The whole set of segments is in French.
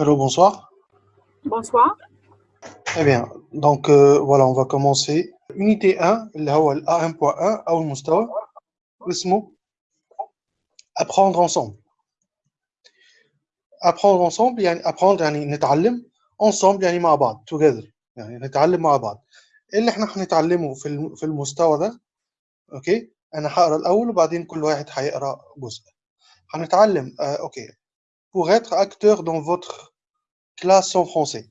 Hello, bonsoir. Bonsoir. Très bien. Donc, euh, voilà, on va commencer. Unité 1, اللي هو ال A1.1 أو المستوى اسمه apprendre ensemble. apprendre ensemble يعني apprendre يعني نتعلم ensemble يعني مع بعض together يعني نتعلم مع بعض. اللي احنا هنتعلمه في الم- في المستوى ده اوكي انا هقرا الاول وبعدين كل واحد هيقرا جزء. هنتعلم آه، اوكي pour être acteur dans votre classe en français.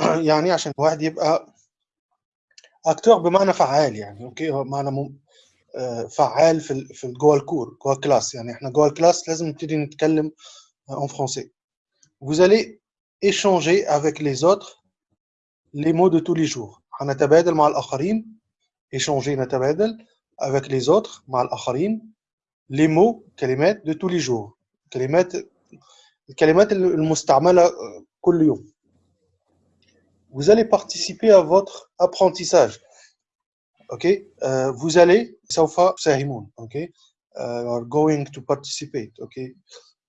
يعني عشان الواحد يبقى اكتور بمعنى فعال يعني اوكي هو معنى مم... آه، فعال في ال... في ال- جوه الكور جوه الكلاس يعني احنا جوه الكلاس لازم نبتدي نتكلم en français. Vous allez échanger avec les autres les mots de tous les jours. هنتبادل مع الآخرين échanger نتبادل avec les autres مع الآخرين les mots كلمات de tous les jours. كلمات الكلمات المستعملة آه، كل يوم. Vous allez participer à votre apprentissage. OK Euh, Vous allez سوف تساهمون. OK Euh, you are going to participate. OK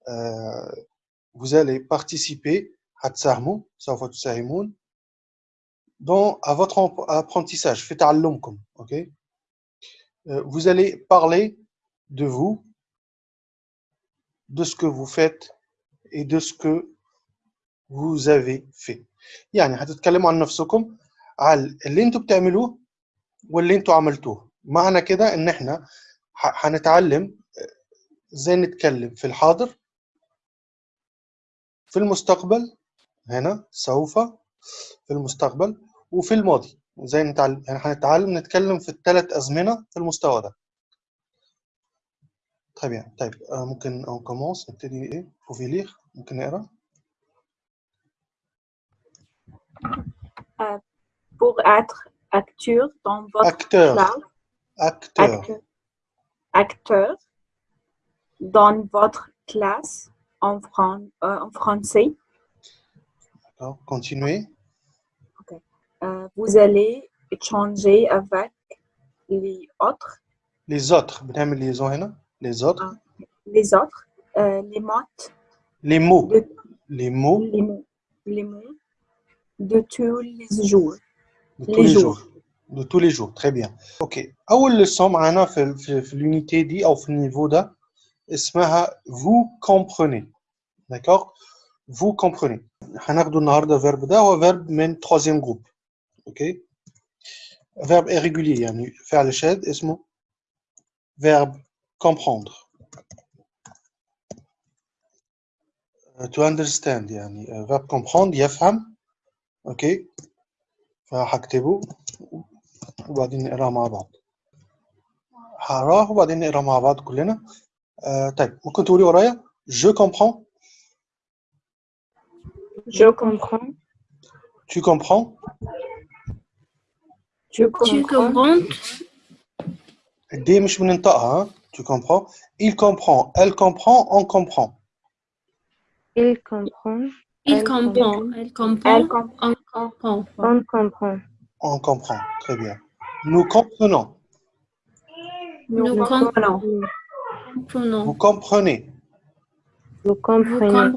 Euh, vous allez participer هتساهموا سوف تساهمون dans à votre ap- apprentissage في تعلمكم. OK Euh, Vous allez parler de vous, de ce que vous faites et de ce que vous avez fait. يعني هتتكلموا عن نفسكم على اللي أنتوا بتعملوه واللي أنتوا عملتوه. معنى كده إن إحنا هنتعلم إزاي نتكلم؟ في الحاضر في المستقبل هنا سوف في المستقبل وفي الماضي. إزاي نتعلم؟ يعني هنتعلم نتكلم في الثلاث أزمنة في المستوى ده. طيب يعني طيب آه، ممكن اون كومونس نبتدي إيه؟ بوفي ليغ ممكن نقرا Pour être acteur dans votre اكتور classe, اكتور acteur, acteur dans votre classe en, fran- euh, en français, continuez euh, vous allez échanger avec les autres, les autres بنعمل ليزون هنا les autres les autres, euh, les mots, les mots de, les mots les mots, les mots de tous les jours. de les tous les jours. jours de tous les jours très bien اوكي اول leçon معانا في في, في اليونيتي دي او في النيفو ده اسمها vous comprenez d'accord vous comprenez هناخده النهارده فيرب ده هو فيرب من troisième groupe اوكي فيرب irrégulier يعني فعل شاذ اسمه verbe comprendre Euh, to understand يعني euh, verbe comprendre يفهم اوكي فهكتبه وبعدين نقراه مع بعض هقراه وبعدين نقراه مع بعض كلنا آه طيب ممكن تقولي ورايا je comprends Je comprends. tu comprends Je Tu comprends. comprends دي مش بننطقها ها tu comprends il comprend elle comprend on comprend Il comprend. Il comprend. Elle comprend. Elle comprend. On comprend. On comprend. on comprend très bien nous comprenons Nous Nous comprenons. Comprenons. vous comprenez Vous Vous comprenez. Vous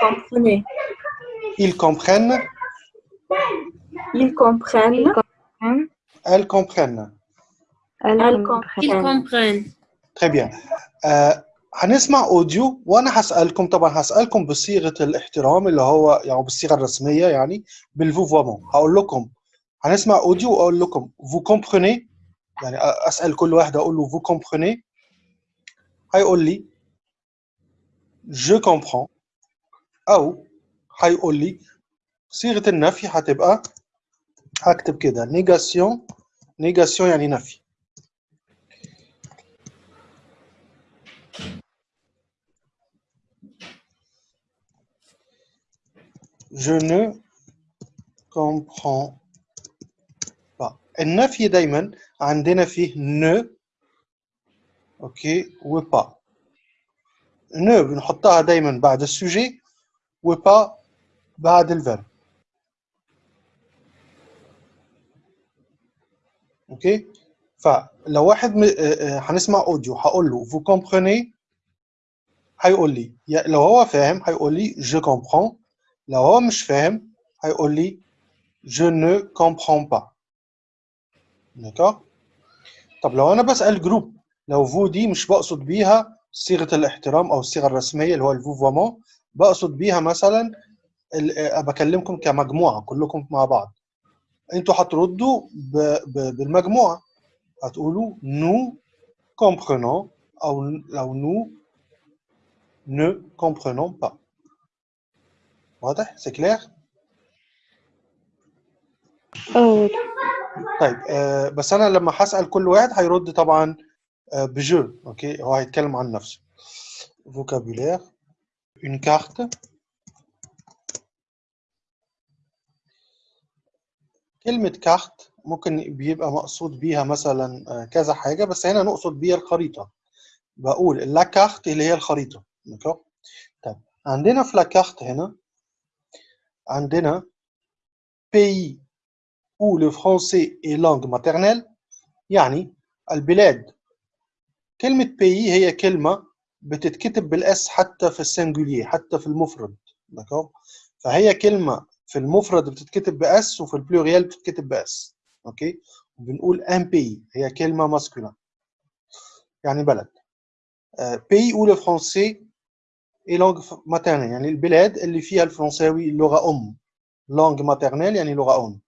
comprenez. ils comprennent Ils comprennent. Elles comprennent Elle Elle comprend. Ils comprennent. très bien آه هنسمع أوديو وأنا هسألكم طبعا هسألكم بصيغة الاحترام اللي هو يعني بالصيغة الرسمية يعني بالفوفوامون هقول لكم هنسمع أوديو وأقول لكم vous comprenez يعني أسأل كل واحد أقول له vous comprenez هيقول لي je comprends. أو هيقول لي صيغة النفي هتبقى هكتب كده نيجاسيون نيجاسيون يعني نفي. je ne comprends pas النفي دايما عندنا فيه ne اوكي و pas ne بنحطها دايما بعد السوجي و pas بعد الفيرب اوكي فلو واحد م... آه، آه، هنسمع اوديو هقول له vous comprenez هيقول لي يا- لو هو فاهم هيقول لي je comprends لو هو مش فاهم هيقول لي je ne comprends pas طب لو أنا بسأل جروب لو فو دي مش بقصد بيها صيغة الاحترام أو الصيغة الرسمية اللي هو الفوفومون بقصد بيها مثلا بكلمكم كمجموعة كلكم مع بعض. أنتوا هتردوا بالمجموعة. هتقولوا nous comprenons أو لو nous ne comprenons pas واضح؟ سي كلير طيب آه بس أنا لما هسأل كل واحد هيرد طبعا آه بجو أوكي؟ هو هيتكلم عن نفسه. Vocabulaire. Une carte. كلمة كارت ممكن بيبقى مقصود بيها مثلا آه، كذا حاجة بس هنا نقصد بيها الخريطة. بقول لا كارت اللي هي الخريطة طيب عندنا في لا كارت هنا عندنا pays où le français est langue maternelle يعني البلاد. كلمة pays هي كلمة بتتكتب بالأس حتى في السنجولير حتى في المفرد d'accord فهي كلمة في المفرد بتتكتب بأس وفي البلوريال بتتكتب بأس أوكي بنقول ان بي هي كلمة ماسكولين يعني بلد. بي où le français est langue maternelle يعني البلاد اللي فيها الفرنساوي لغة أم langue maternelle يعني لغة أم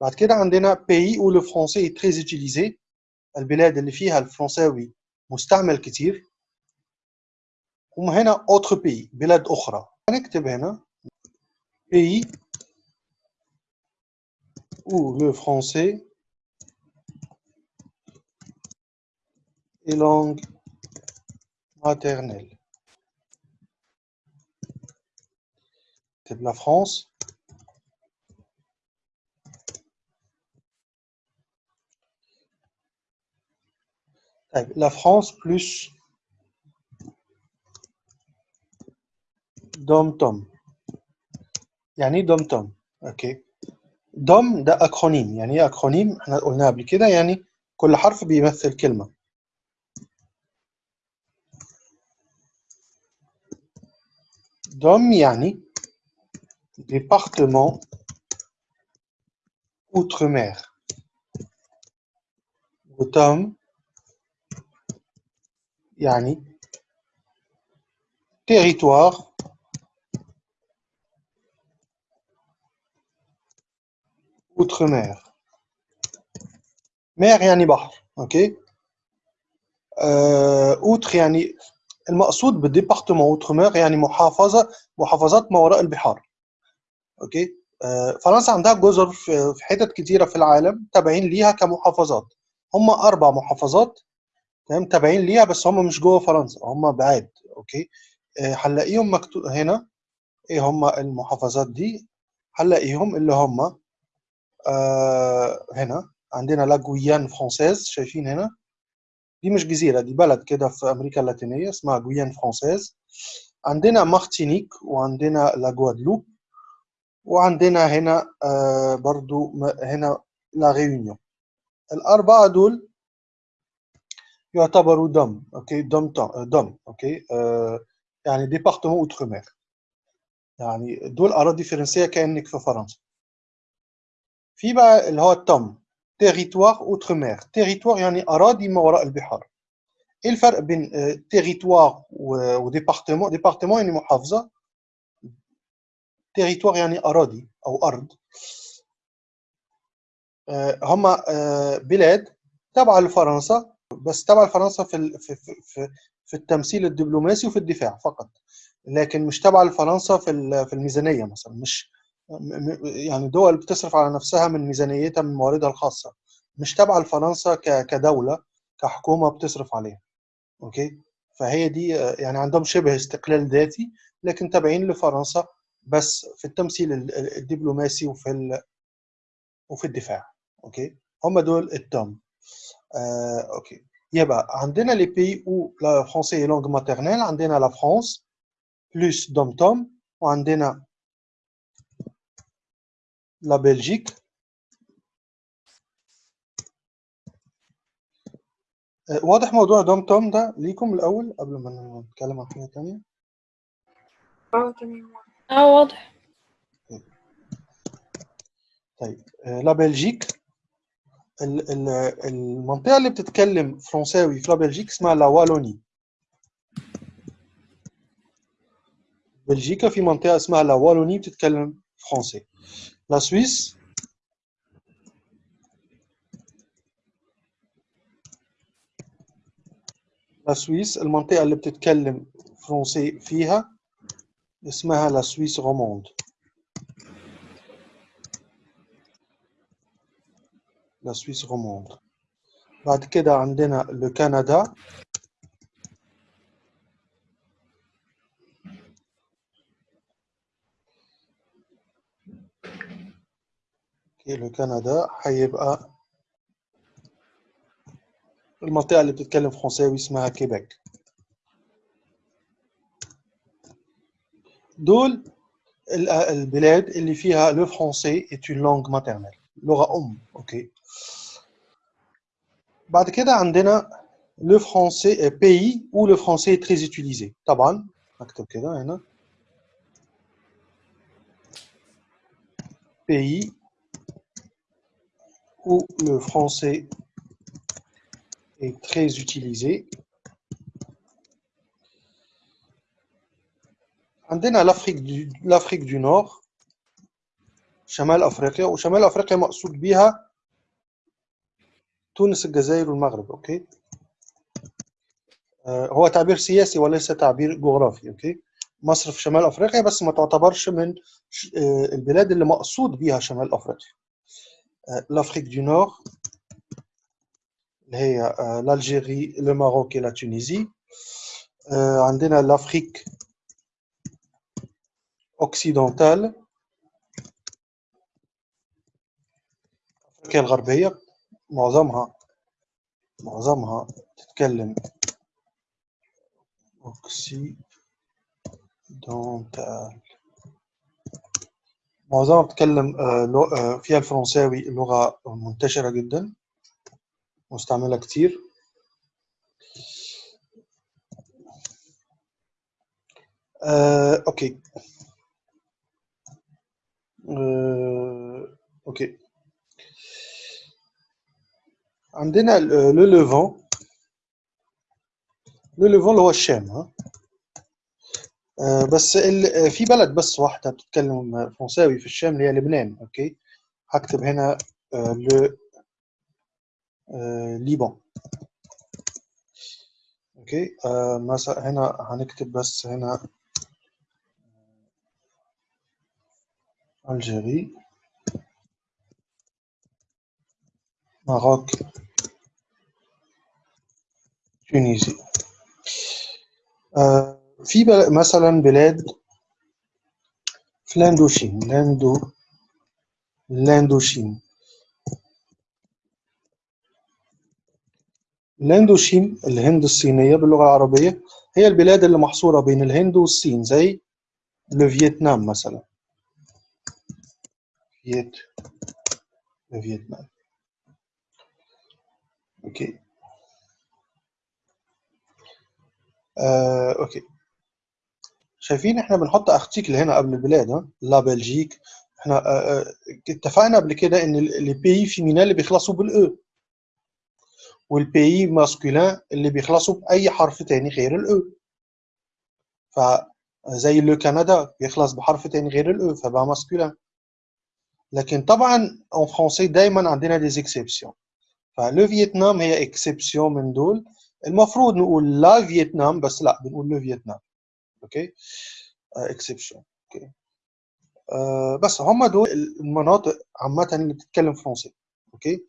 بعد كده عندنا pays où le français est très utilisé البلاد اللي فيها الفرنساوي مستعمل كتير وهنا autre pays بلاد أخرى هنكتب هنا pays où le français est langue maternelle. C'est la France. طيب، La France plus dom tom. يعني dom tom؟ أوكي. dom ده اكرونيم، يعني إيه اكرونيم؟ إحنا قلناها قبل كده يعني كل حرف بيمثل كلمة. dom يعني département outre-mer. وتم يعني territoire outre-mer. mer يعني بحر، اوكي؟ آه، outre يعني المقصود بالديبارتمون اوتر يعني محافظه محافظات ما وراء البحار أوكي؟ آه، فرنسا عندها جزر في حتت كتيرة في العالم تابعين ليها كمحافظات. هم أربع محافظات تمام؟ تابعين ليها بس هم مش جوه فرنسا هم بعاد أوكي؟ آه، هنلاقيهم مكتوب هنا إيه هم المحافظات دي؟ هنلاقيهم اللي هم آه هنا. عندنا لا جويان فرانسيز شايفين هنا؟ دي مش جزيرة دي بلد كده في أمريكا اللاتينية اسمها جويان فرانسيز عندنا مارتينيك وعندنا لا جوادلوب وعندنا هنا آه برضو هنا لا ريونيون الأربعة دول يعتبروا دم أوكي دم دم أوكي آه يعني ديبارتمون أوترمير يعني دول أراضي فرنسية كأنك في فرنسا. في بقى اللي هو التم تيريتوار أوترمير تيريتوار يعني أراضي ما وراء البحار. إيه الفرق بين تيريتوار وديبارتمون ديبارتمون يعني محافظة. تيريتوار يعني أراضي أو أرض. آه، هم آه، بلاد تابعه لفرنسا بس تابعه لفرنسا في في في في- التمثيل الدبلوماسي وفي الدفاع فقط. لكن مش تابعه لفرنسا في في الميزانية مثلا مش يعني دول بتصرف على نفسها من ميزانيتها من مواردها الخاصة. مش تابعه لفرنسا كدولة كحكومة بتصرف عليها. أوكي؟ فهي دي آه، يعني عندهم شبه استقلال ذاتي لكن تابعين لفرنسا بس في التمثيل ال- ال- الدبلوماسي وفي ال... وفي الدفاع أوكي؟ هم دول التوم. آه، أوكي. يبقى عندنا لي بي أو لا فرونسي لونغ ماترنيل عندنا لا فرانس بلس دوم توم وعندنا لا بلجيك آه، واضح موضوع دوم توم ده ليكم الأول قبل ما نتكلم عن حاجة ثانية آه تمام. آه واضح. طيب آه، لا بلجيك. ال- ال- المنطقة اللي بتتكلم فرنساوي في لا بلجيك اسمها لا والوني بلجيكا في منطقة اسمها لا والوني بتتكلم فرنسي. لا سويس. لا سويس المنطقة اللي بتتكلم فرنسي فيها. اسمها لا سويس روموند لا سويس روموند بعد كده عندنا لو كندا اوكي لو كندا هيبقى المنطقة اللي بتتكلم فرنساوي اسمها كيبك دول ال- البلاد اللي فيها لو فرونسي est une langue maternelle لغة أم أوكي بعد كده عندنا لو فرونسي pays où le français est très utilisé طبعا نكتب كده هنا pays où le français est très utilisé عندنا l'Afrique du l'Afrique du Nord شمال أفريقيا وشمال أفريقيا مقصود بيها تونس الجزائر والمغرب أوكي؟ آه، هو تعبير سياسي وليس تعبير جغرافي أوكي؟ مصر في شمال أفريقيا بس ما تعتبرش من آه، البلاد اللي مقصود بيها شمال أفريقيا. آه، l'Afrique du Nord اللي هي et la Tunisie آه، عندنا l'Afrique أوكسيدونتال أفريقيا الغربية معظمها معظمها تتكلم أوكسيدونتال معظمها بتتكلم آه، آه، فيها الفرنساوي لغة منتشرة جدا مستعملة كتير. أه، أوكي. أوكي عندنا لو لوفون لو لوفون اللي هو الشام ها؟ آه، بس ال- آه، في بلد بس واحدة بتتكلم فرنساوي في الشام اللي هي لبنان أوكي هكتب هنا لو ليبان أوكي مثلا هنا هنكتب بس هنا الجيري ماروك تونسي آه، في مثلا بلاد في لاندوشين لاندو لاندوشين لاندوشين الهند الصينية باللغة العربية هي البلاد اللي محصورة بين الهند والصين زي الفيتنام مثلا. فيت الفيتنام أوكي. آه، أوكي. شايفين إحنا بنحط ارتيكل هنا قبل البلاد ها؟ لا بلجيك. إحنا آه، آه، اتفقنا قبل كده إن لي بيي فيمينا اللي بيخلصوا بالاو والبيي ماسكولين اللي بيخلصوا بأي حرف تاني غير الاو فزي لو كندا بيخلص بحرف تاني غير الاو فبقى ماسكولين لكن طبعا اون فرونسي دايما عندنا دي اكسبسيون فلو فيتنام هي اكسبسيون من دول. المفروض نقول لا فيتنام بس لا بنقول لو فيتنام. أوكي؟ اكسبشن أوكي؟ آه، بس هم دول المناطق عامة اللي بتتكلم فرنسي أوكي؟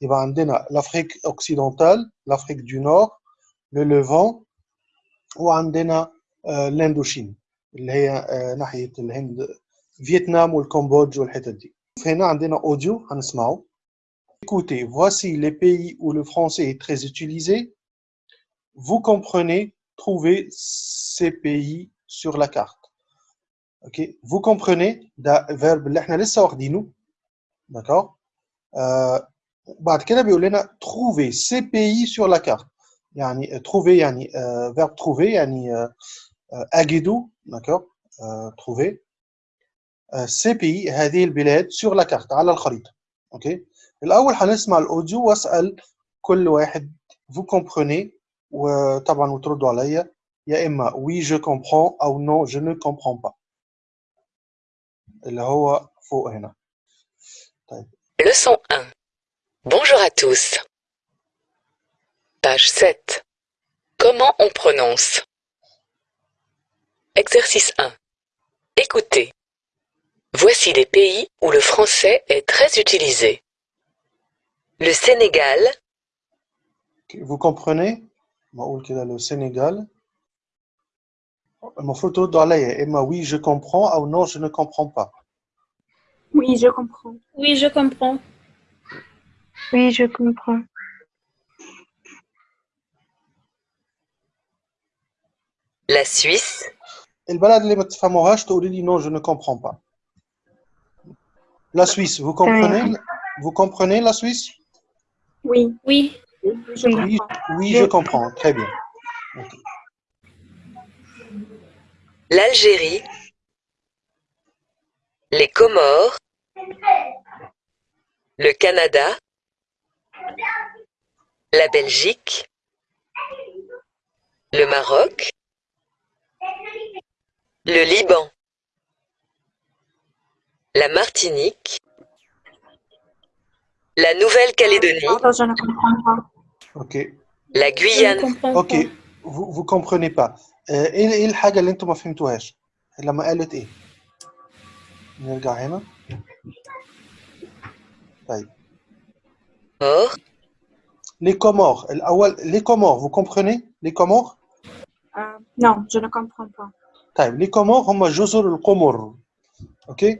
يبقى عندنا لافريك اوكسيدونتال لافريك دو نور لو ليفان وعندنا آه، الاندوشين اللي هي آه، ناحية الهند فيتنام والكمبودج والحتت دي. هنا عندنا اوديو هنسمعه Écoutez, voici les pays où le français est très utilisé. Vous comprenez, trouvez ces pays sur la carte. Ok, vous comprenez ده verbe اللي احنا لسه واخدينه d'accord آه بعد كده بيقول لنا trouver ces pays sur la carte يعني trouver يعني آه verbe trouver يعني آه آه، أجدوا d'accord euh, trouver euh, ces pays هذه البلاد sur la carte على الخريطة اوكي الأول هنسمع الأوديو وأسأل كل واحد vous comprenez وطبعا وتردوا عليا يا إما oui je comprends أو non je ne comprends pas اللي هو فوق هنا Leçon 1. Bonjour à tous. Page 7. Comment on prononce Exercice 1. Écoutez. Voici des pays où le français est très utilisé. Le Sénégal, vous comprenez بقول كده لو السنغال المفروض تردوا عليا يا إما oui je comprends أو non je ne comprends pas Oui, je comprends. Oui, je comprends. Oui, je comprends. la Suisse, البلد اللي ما تفهموهاش تقولي لي non je ne comprends pas la Suisse vous comprenez vous comprenez la Suisse Oui, Oui, je oui, comprends. oui je comprends. Très bien. l'Algérie, les Comores, le Canada, la Belgique, le Maroc, le Liban, la Martinique, la Nouvelle-Calédonie, Pardon, je ne comprends pas. ok la je ne Guyane, comprends ok pas. vous vous comprenez pas آه، ايه ايه الحاجه اللي انتم ما فهمتوهاش لما قالت ايه نرجع هنا طيب Or, les Comores الاول les Comores vous comprenez les Comores Euh, non, je ne comprends pas. طيب لي كومور هم جزر القمر اوكي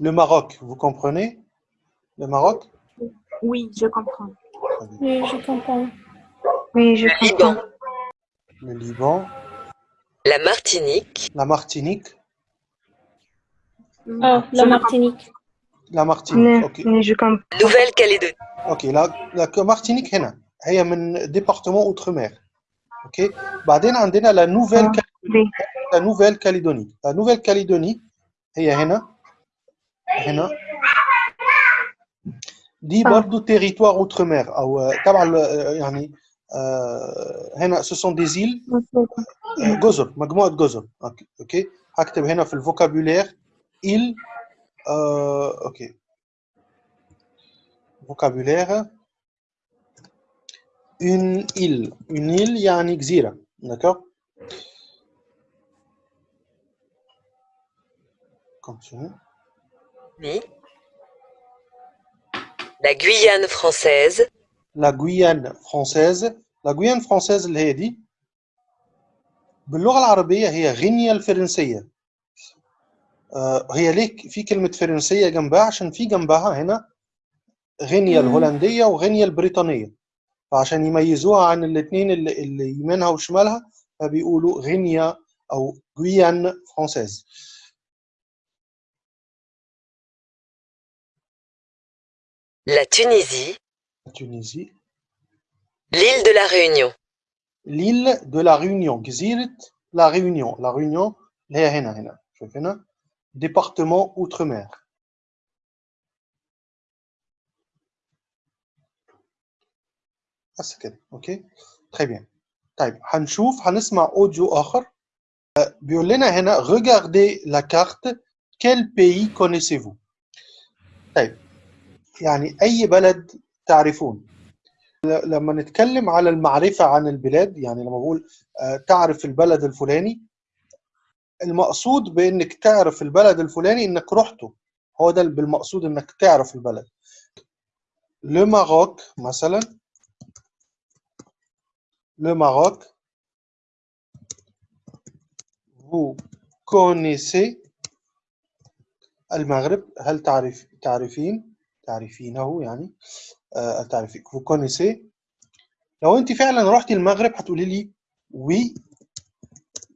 le Maroc vous comprenez le Maroc Oui, je comprends. Très bien. Oui, je comprends. Oui, je le comprends. Liban, le Liban la Martinique, la Martinique Oh, Je la ne Martinique. la Martinique Mais, اوكي mais je comprends. Nouvelle-Calédonie, اوكي لا لا مارتينيك هنا هي من ديبارتمون اوترمير اوكي بعدين عندنا لا نوفيل آه. Oui, لا نوفيل كاليدوني لا نوفيل كاليدوني هي هنا هنا دي آه. برضو تيريتوار اوترمير او آه، تبع ال- آه، يعني آه، هنا سو سون دي زيل جزر مجموعه جزر اوكي اوكي هكتب هنا في الفوكابولير il آه، اوكي فوكابولير une île une île يعني جزيره d'accord continue Oui. la Guyane française. لا La Guyane لا elle est dit. باللغة العربية هي غينيا الفرنسية آه، هي ليك في كلمة فرنسية جنبها عشان في جنبها هنا غينيا الهولندية وغينيا البريطانية فعشان يميزوها عن الاثنين اللي, يمينها وشمالها فبيقولوا غينيا أو غويان فرونسيز la Tunisie, تونيزي l'île de la Réunion, l'île de la Réunion جزيرة la Réunion la Réunion اللي هي هنا هنا شوف هنا département outre-mer بس كده اوكي très bien طيب هنشوف هنسمع اوديو اخر آه، بيقول لنا هنا regardez la carte quel pays connaissez-vous طيب يعني أي بلد تعرفون. لما نتكلم على المعرفة عن البلاد يعني لما بقول آه، تعرف البلد الفلاني المقصود بإنك تعرف البلد الفلاني إنك رحته. هو ده بالمقصود إنك تعرف البلد. لو ماروك مثلا. لو ماروك vous connaissez المغرب؟ هل تعرف تعرفين؟ تعرفينه يعني آه تعرفين vous connaissez لو انت فعلا رحتي المغرب هتقولي لي oui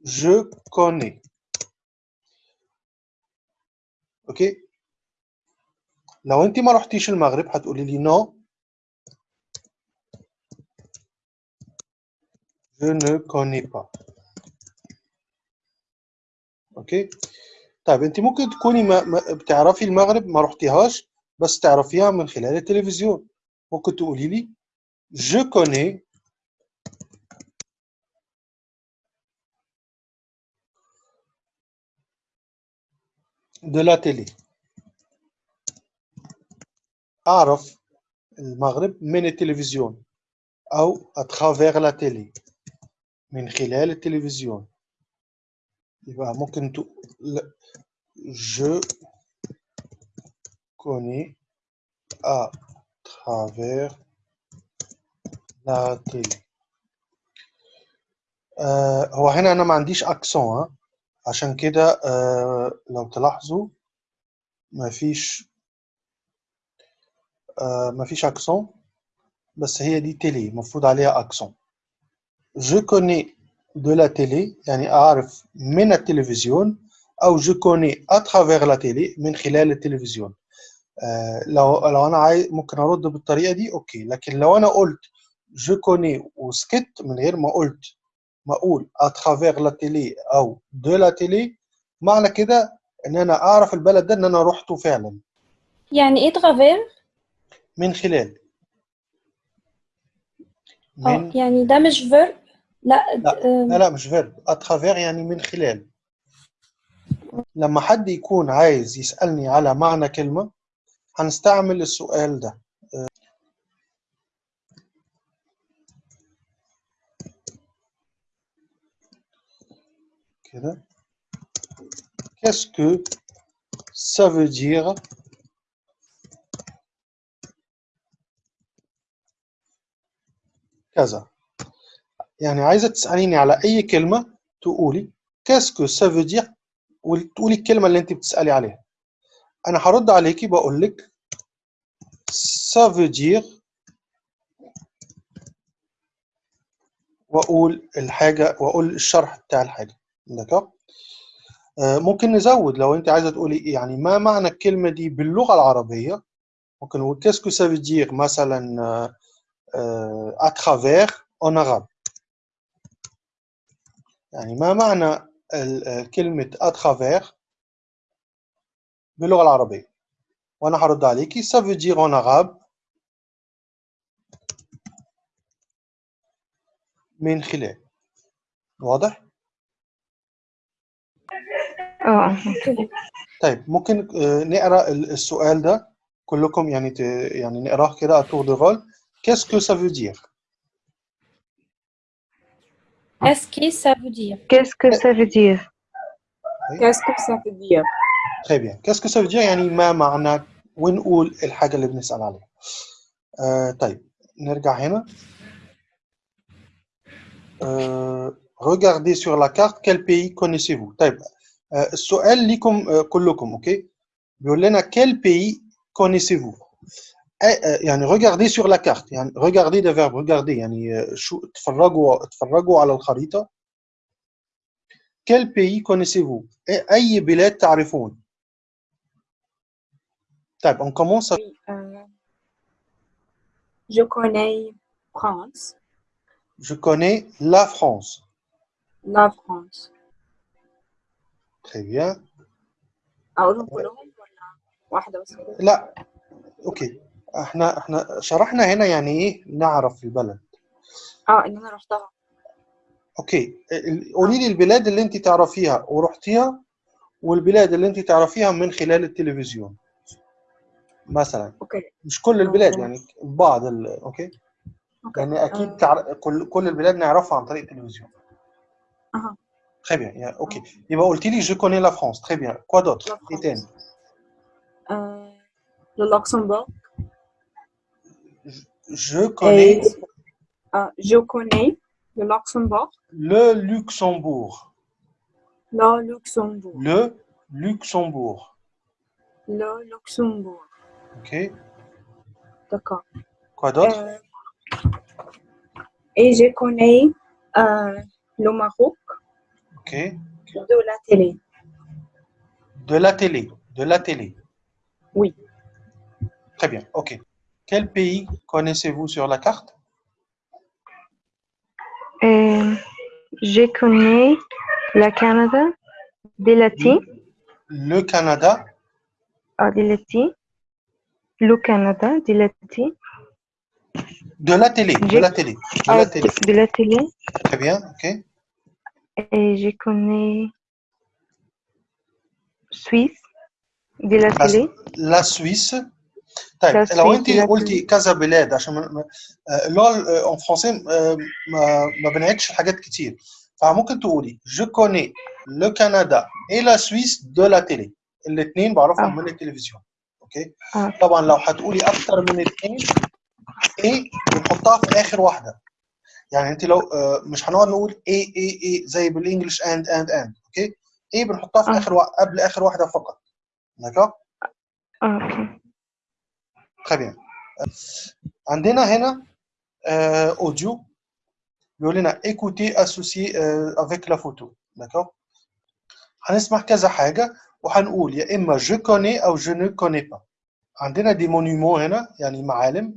je connais أوكي؟ لو انت ما رحتيش المغرب هتقولي لي non je ne connais pas أوكي؟ طيب انت ممكن تكوني ما بتعرفي المغرب ما رحتيهاش بس تعرفيها من خلال التلفزيون ممكن تقولي لي je connais de la télé أعرف المغرب من التلفزيون أو à travers la télé من خلال التلفزيون يبقى ممكن تقول je connais à travers la télé. آه هو هنا أنا ما عنديش أكسون عشان كده آه لو تلاحظوا ما فيش آه ما فيش أكسون بس هي دي تيلي مفروض عليها أكسون je connais de la télé يعني أعرف من التلفزيون je connais à travers la télé من خلال التلفزيون. لو لو أنا عايز ممكن أرد بالطريقة دي أوكي. لكن لو أنا قلت je connais وسكت من غير ما قلت ما à travers la télé أو de la télé معنى كده إن أنا أعرف البلد ده إن أنا رحته فعلا. يعني إيه ترافير؟ من خلال. آه من يعني ده مش فيرب لا لا آم، لا لا مش فيرب اترافير يعني من خلال. لما حد يكون عايز يسألني على معنى كلمة هنستعمل السؤال ده. كده. Qu'est-ce كذا. يعني عايزة تسأليني على أي كلمة تقولي. Veut dire وتقولي الكلمة اللي أنت بتسألي عليها. أنا هرد عليكي بقول لك ça veut dire وأقول الحاجة وأقول الشرح بتاع الحاجة. دكتور آه، ممكن نزود لو انت عايزة تقولي إيه؟ يعني ما معنى الكلمة دي باللغة العربية؟ ممكن نقول كاسكو سا مثلا آه، آه، مثلا اترافير en عرب يعني ما معنى كلمة اترافير باللغة العربية. وأنا هرد عليكي. Ça veut dire en arabe من خلال. واضح؟ آه. طيب ممكن آه، نقرأ السؤال ده كلكم يعني ت... يعني نقراه كده اتور دو غول كيس كو سا فو دير كيس كي سا فو دير كيس كو سا فو دير كيس كو سا فو دير très bien qu'est-ce que ça veut dire يعني ما معنى ونقول الحاجة اللي بنسأل عليها آه طيب نرجع هنا آه regardez sur la carte quel pays connaissez-vous طيب آه السؤال ليكم آه كلكم اوكي بيقول لنا quel pays connaissez-vous آه، آه، يعني regardez sur la carte يعني regardez ده verbe regardez يعني آه، شو اتفرجوا اتفرجوا على الخريطة quel pays connaissez-vous أي- أي بلاد تعرفون طيب on commence euh, je connais France, je connais la France. La France. très bien. أقولهم كلهم ولا واحدة بس؟ لا. أوكي إحنا إحنا شرحنا هنا يعني إيه؟ نعرف البلد. آه إن أنا رحتها. أوكي قولي لي البلاد اللي أنت تعرفيها. ورحتيها والبلاد اللي أنت تعرفيها من خلال التلفزيون. مثلا أوكي مش كل البلاد آه. يعني بعض ال... اوكي أوكي لان اكيد آه، تعر... كل كل البلاد نعرفها عن طريق التلفزيون أها très bien يعني اوكي يبقى قلت لي je connais la France très bien quoi d'autre La ايه France. تاني آه، le Luxembourg je connais et آه، je connais le Luxembourg le Luxembourg Le Luxembourg. Le Luxembourg. Le Luxembourg. Ok. D'accord. Quoi d'autre? Euh, et je connais euh, le Maroc Ok. de la télé. De la télé. De la télé. Oui. Très bien. Ok. Quel pays connaissez-vous sur la carte? Euh, je connais le Canada, des Latis, Le Canada. ah, des Latis, le Canada, des Latis, De la télé. De J'ai- la télé. De ah, la télé. de la télé. Très bien. Ok. Et je connais Suisse, de la La- télé. La Suisse. طيب La لو Suisse, انت la قلتي كذا بلاد عشان ما- ما- آه، اللي هو ان فرونسي ما ما بنعدش حاجات كتير فممكن تقولي جو كوني لو كندا اي لا سويس دو لا تيلي الاثنين بعرفهم آه. من التلفزيون أوكي؟ آه. طبعا لو هتقولي أكتر من اثنين إيه بنحطها في آخر واحدة. يعني أنت لو آه، مش هنقعد نقول اي اي اي زي بالإنجلش اند اند اند أوكي؟ إيه بنحطها في آه. آخر وا- قبل آخر واحدة فقط. d'accord Ah, ok. Très bien. عندنا هنا euh, audio. بيقول لنا écouter associé euh, avec la photo. d'accord هنسمع كذا حاجة. وهنقول يا إما je connais أو je ne connais pas عندنا دي monuments هنا يعني معالم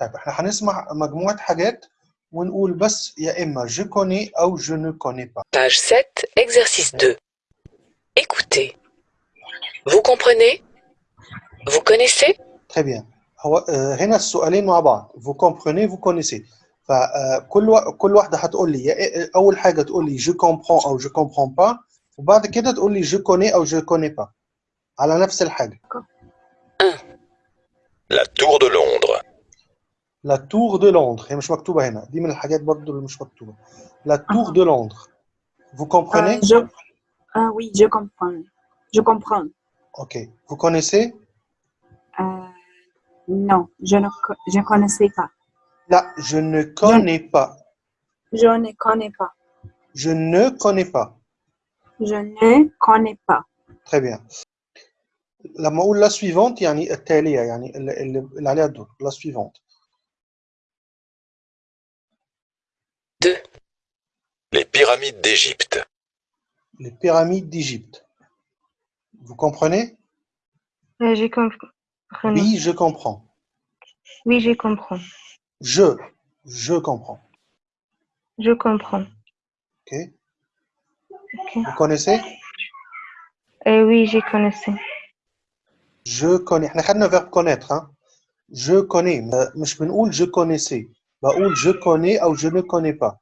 طيب احنا هنسمع مجموعة حاجات ونقول بس يا إما je connais أو je ne connais pas Page 7, exercice 2. Écoutez. Vous comprenez Vous connaissez Très bien. هو آه، هنا السؤالين مع بعض vous comprenez vous connaissez فكل وا... كل واحده هتقول لي يا- اول حاجه تقول لي je comprends او je comprends pas وبعد كده تقول لي je connais او je connais pas على نفس الحاجه La tour de Londres. la tour de Londres هي مش مكتوبه هنا دي من الحاجات برضو اللي مش مكتوبه la tour de Londres vous comprenez Euh, je, ah oui, je comprends. Je comprends. ok vous connaissez Euh, non, je ne co- je connaissais pas. là je ne connais pas Je ne connais pas. je ne connais pas Je ne connais pas. Très bien. لما اقول la suivante يعني التاليه يعني اللي, اللي اللي عليها الدور la suivante 2. Les pyramides d'Égypte. les pyramides d'Égypte. Vous comprenez Euh, je comprends. Oui, je comprends. Oui, je comprends. Je, je comprends. Je comprends. Ok Ok. Vous connaissez Euh, oui, je connaissais. Je connais. احنا خدنا verbe connaître hein. Je connais. ما- مش بنقول je connaissais. بقول je connais أو je ne connais pas.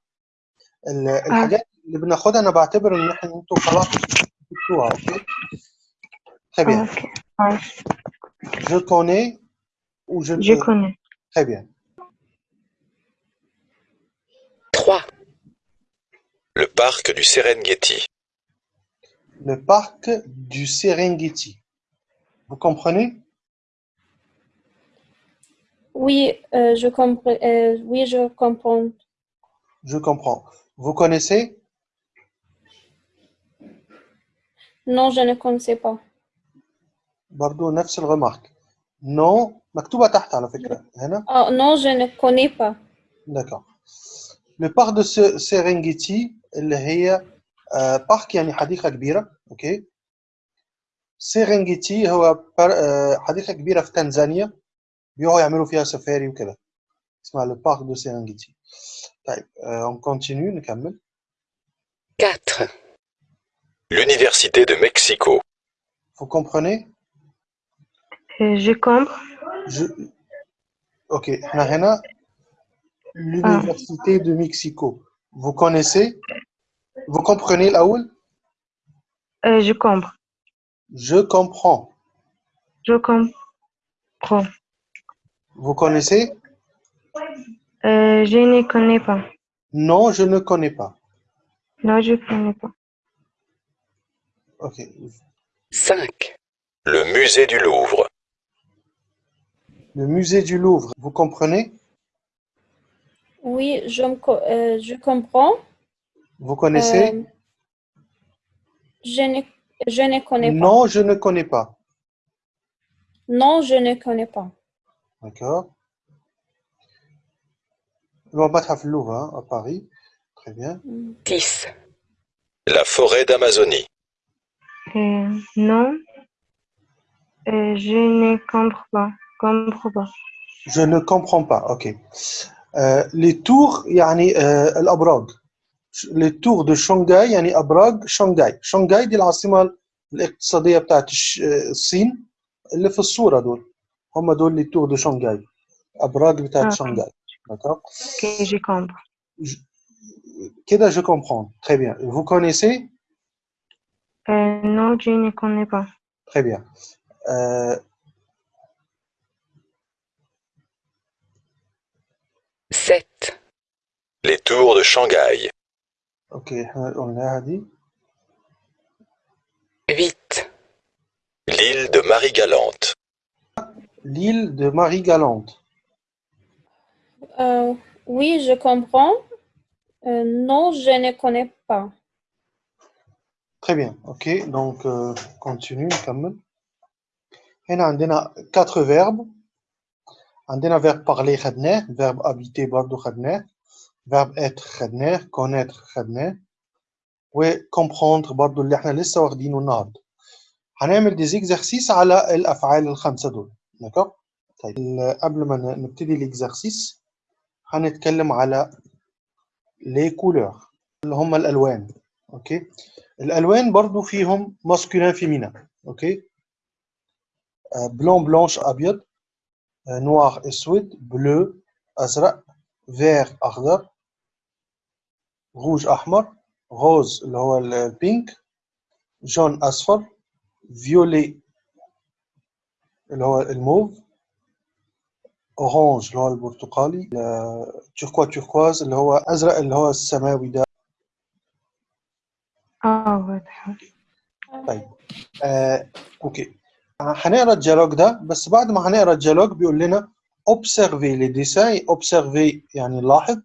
ال- الحاجات اللي بناخدها أنا بعتبر إن احنا انتوا خلاص جبتوها اوكي Très Ah, bien. ok. Ouais, Je connais ou je je connais. Très bien. 3. Le parc du Serengeti. Le parc du Serengeti. Vous comprenez Oui, euh, je comprends. euh, oui, je comprends. Je comprends. Vous connaissez Non, je ne connaissais pas. برضو نفس الرمارك non مكتوبة تحت على فكرة هنا Oh, non, je ne connais pas. d'accord le parc de Se- Serengeti اللي هي آه، بارك يعني حديقة كبيرة اوكي سيرنجيتي هو بار- آه، حديقة كبيرة في تنزانيا بيقعدوا يعملوا فيها سفاري وكده اسمها le parc de Serengeti طيب آه، on continue نكمل 4. L'université de Mexico. vous comprenez Euh, je comprends. je اوكي احنا هنا l'université de Mexico vous connaissez Vous comprenez, Laoul? Euh, je comprends. Je comprends. Je comprends. Vous connaissez? Euh, je ne connais pas. Non, je ne connais pas. Non, je ne connais pas. Ok. 5. Le musée du Louvre. Le musée du Louvre, vous comprenez? Oui, je, euh, je comprends. vous connaissez Euh, Je ne, je ne connais pas. Non, je ne connais pas. Non, je ne connais pas. D'accord. Le Mathaf Louvre à Paris. Très bien. 6. La forêt d'Amazonie. Euh, non, Euh, je ne comprends pas. comprends pas. Je ne comprends pas. OK. Euh, les tours يعني آه الأبراج. les tours de Shanghai يعني أبراج شنغهاي. شنغهاي دي العاصمة الاقتصادية بتاعت الش- الصين اللي في الصورة دول. هم دول les tours de Shanghai. أبراج بتاعت آه. شنغهاي. D'accord. Ok, j'ai compris. كده je comprends. Très bien. Vous connaissez? Euh, non, je ne connais pas. Très bien. Euh, 7. Les tours de Shanghai. OK. On l'a dit. 8. L'île de Marie-Galante. L'île de Marie-Galante. Euh, oui, je comprends. Euh, non, je ne connais pas. Très bien. OK. Donc, euh, continue. نكمل. هنا عندنا quatre verbes. عندنا verbe parler خدناه. verbe habiter برضو خدناه. verbe être خدناه. connaître خدناه. و comprendre برضو اللي إحنا لسه واخدينه النهارده. هنعمل دي exercices على الأفعال الخمسة دول. d'accord طيب ال- قبل ما نبتدي الاكزرسيس هنتكلم على les couleurs اللي هم الألوان. أوكي الألوان برضو فيهم ماسكولين فيمينا أوكي بلون بلانش ابيض نوار اسود بلو ازرق فير اخضر روج احمر روز اللي هو ال- البينك جون اصفر فيولي اللي هو الموف اورانج اللي هو البرتقالي توركوا توركواز اللي هو أزرق اللي هو السماوي ده. آه واضح. طيب آه، أوكي. هنقرأ الديالوج ده بس بعد ما هنقرأ الديالوج بيقول لنا observer les dessins observer يعني نلاحظ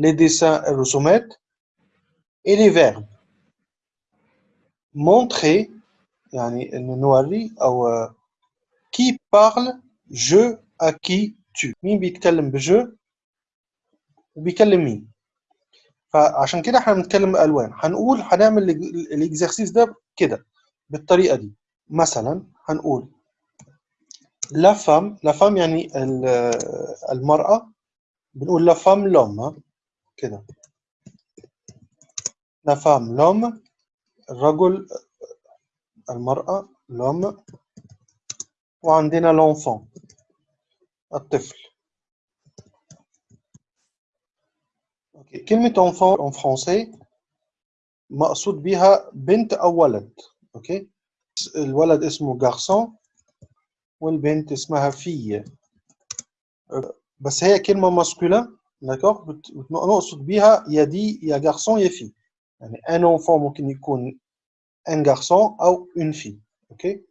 les dessins الرسومات. Et les verbes. Montrer يعني نوري أو qui parle je à qui tu. مين بيتكلم بجو وبيكلم مين فعشان كده إحنا بنتكلم بألوان. هنقول هنعمل الاكزرسيس ده كده بالطريقة دي. مثلا هنقول لا فام لا فام يعني ال- المرأة. بنقول لا فام لوم كده. لا فام لوم الرجل المرأة لوم وعندنا لونفون الطفل. أوكي. كلمة enfant en français مقصود بيها بنت أو ولد. أوكي الولد اسمه garçon والبنت اسمها fille. بس هي كلمة بت- نقصد بيها يا دي يا garçon يا fille. يعني ان enfant ممكن يكون ان garçon أو une fille أوكي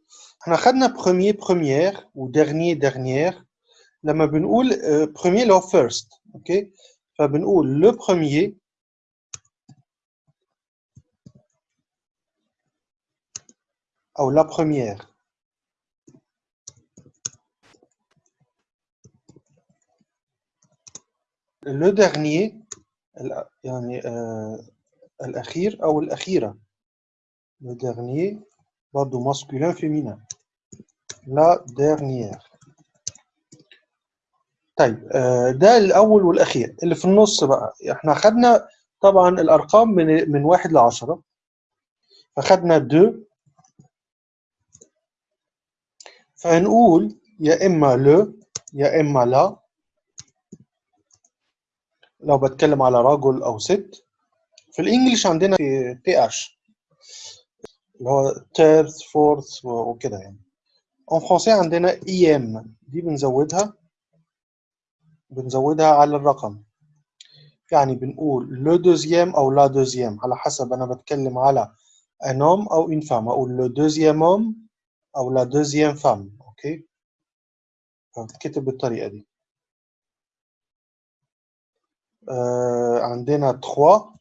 احنا خدنا premier première و dernier dernière لما بنقول آه، premier اللي هو first أوكي فبنقول le premier أو la première le dernier ال- يعني آه الأخير أو الأخيرة. Le dernier برضه masculin féminin. La dernière. طيب آه ده الأول والأخير. اللي في النص بقى. إحنا خدنا طبعا الأرقام من من واحد لعشرة. فخدنا دو. فهنقول يا إما لو يا إما لا. لو بتكلم على رجل أو ست. في الإنجليش عندنا في تي اتش اللي هو تيرث فورث وكده يعني. اون فرونسي عندنا اي ام دي بنزودها. بنزودها على الرقم. يعني بنقول لو دوزيام أو لا دوزيام على حسب أنا بتكلم على homme أو une femme. أقول لو دوزيام homme أو لا دوزيام femme. أوكي؟ فبتكتب بالطريقة دي. آه عندنا 3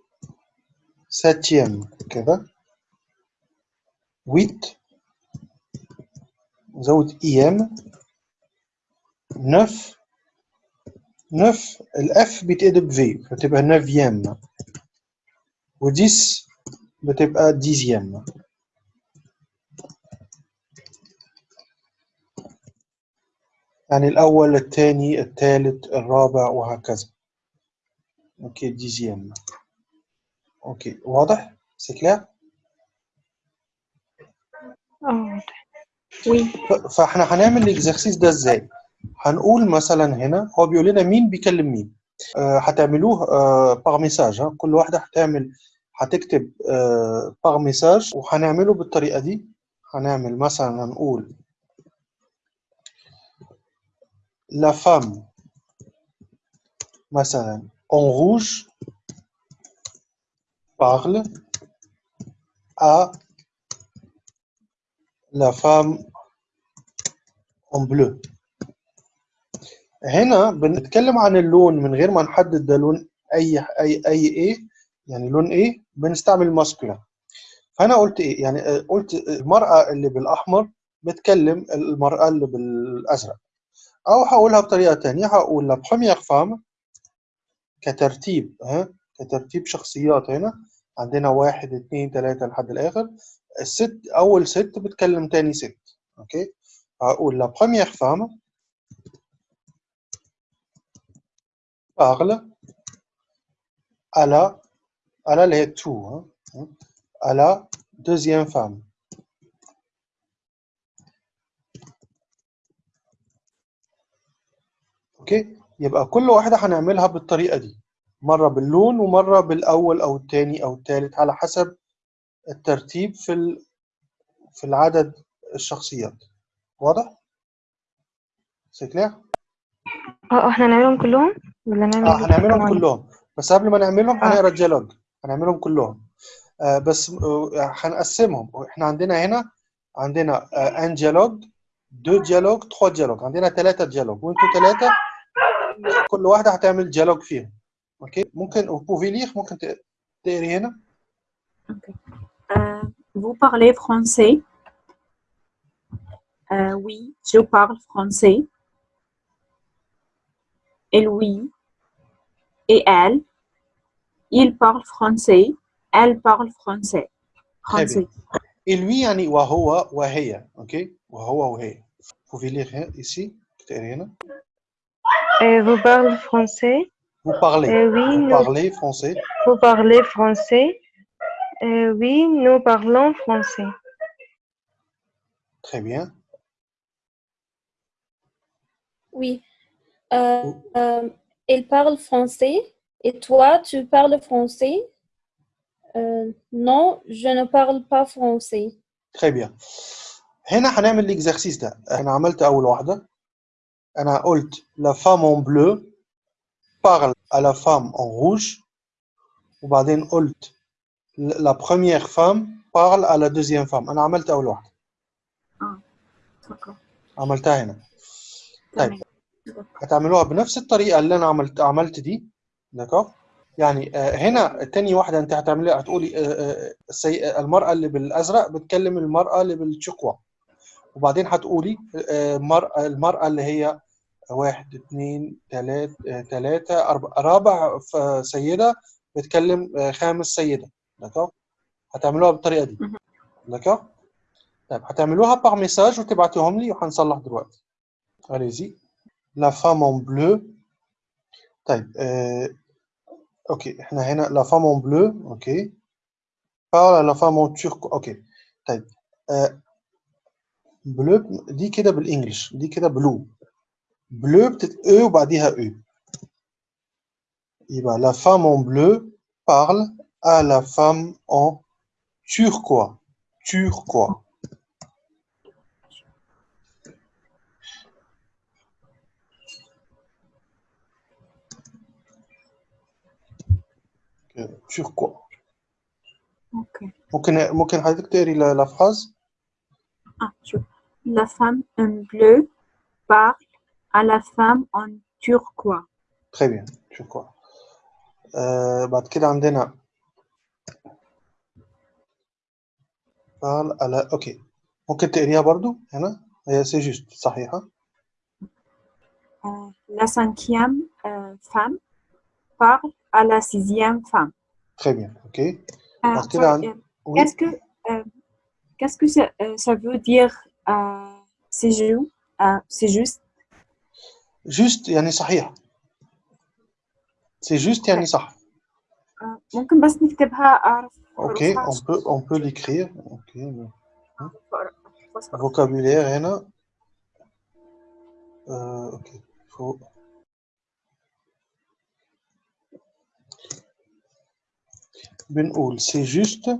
ساتيام كذا. ويت زود إيام. نف نف الأف بيتقلب في فتبقى neuvième وديس بتبقى dixième يعني الأول الثاني الثالث الرابع وهكذا. أوكي dixième أوكي واضح؟ سي كلير؟ آه. ف- فاحنا هنعمل الاكزرسيس ده إزاي؟ هنقول مثلا هنا هو بيقول لنا مين بيكلم مين آه، هتعملوه باغ ميساج ها كل واحدة هتعمل هتكتب باغ ميساج وهنعمله بالطريقة دي هنعمل مثلا هنقول la femme مثلا en rouge parle à la femme en bleu هنا بنتكلم عن اللون من غير ما نحدد ده لون اي اي اي إيه يعني لون إيه بنستعمل ماسكولا فانا قلت إيه يعني قلت المرأة اللي بالاحمر بتكلم المرأة اللي بالازرق أو هقولها بطريقة تانية هقول لا بروميير فام كترتيب ها كترتيب شخصيات هنا عندنا واحد اتنين تلاتة لحد الآخر. الست أول ست بتكلم تاني ست. أوكي؟ هقول لا بروميير فام la les tout, hein, hein, à la deuxième femme. أوكي؟ يبقى كل واحدة هنعملها بالطريقة دي. مرة باللون ومرة بالأول أو التاني أو التالت على حسب الترتيب في. في العدد الشخصيات واضح؟ سيكلير؟ آه آه إحنا نعملهم كلهم ولا نعمل آه هنعملهم؟ كلهم بس قبل ما نعملهم آه. هنقرأ الديالوج هنعملهم كلهم آه بس آه هنقسمهم إحنا عندنا هنا عندنا آه ان ديالوج دو ديالوج تخوا ديالوج عندنا ثلاثة ديالوج وإنتوا ثلاثة كل واحدة هتعمل ديالوج فيهم اوكي ممكن وبوفي ليخ ممكن ت- تقري هنا Euh, vous parlez français Euh, Oui, je parle français. Et lui et elle, ils parlent français. Elle parle français. Très bien. Français. et lui يعني وهو وهي اوكي وهو وهي بوفي ليخ ici تقري هنا Euh, vous parlez français? vous parlez Euh, oui, vous nous, parlez français vous parlez français? Euh, oui, nous parlons français. très bien Oui. Euh, euh, il parle français. Et toi, tu parles français? Euh, non, je ne parle pas français. très bien هنا هنعمل الاكزرسيس ده انا عملت اول واحده انا قلت la femme en bleu parle à la femme en rouge وبعدين قلت la première femme parle à la deuxième femme أنا عملت أول واحدة D'accord. عملتها هنا طيب. هتعملوها بنفس الطريقة اللي أنا عملت عملت دي دكا يعني آه، هنا تاني واحدة أنت هتعمليها هتقولي آه، آه،. المرأة اللي بالأزرق بتكلم المرأة اللي بالشقوه وبعدين هتقولي المرأة اللي هي واحد اثنين ثلاثة ثلاثة رابع سيدة بتكلم آه، خامس سيدة. داكور هتعملوها بالطريقة دي. دكتور طيب هتعملوها باغ ميساج وتبعتوهم لي وهنصلح دلوقتي. اليزي لا فام اون بلو طيب آه أوكي إحنا هنا لا فام اون بلو أوكي. بارلا لا فام اون توركو أوكي. طيب آه بلو دي كده بالإنجلش دي كده بلو bleu, peut-être E ou بعديها U. Et ben, la femme en bleu parle à la femme en turquois. Turquois. توركوا ok ممكن ممكن حضرتك تقري لا فراز اه شوف لا فام ان بلو بار à la femme en turquoise. très bien sur quoi آه بعد كده عندنا parle à la اوكي ممكن تقريها برضو هنا هي سي جوست صحيحة Euh, la cinquième euh, femme parle à la sixième femme. très bien ok Ah, Parce que sorry, là- euh, oui Qu'est-ce que, euh, qu'est-ce que ça, euh, ça veut dire euh, c'est ju- euh, c'est juste juste يعني صحيح c'est juste يعني صح آه، ممكن بس نكتبها أعرف ok حروفها on عشان peut on peut l'écrire ok أعرف أحفظها. vocabulaire هنا euh, ok faut بنقول c'est juste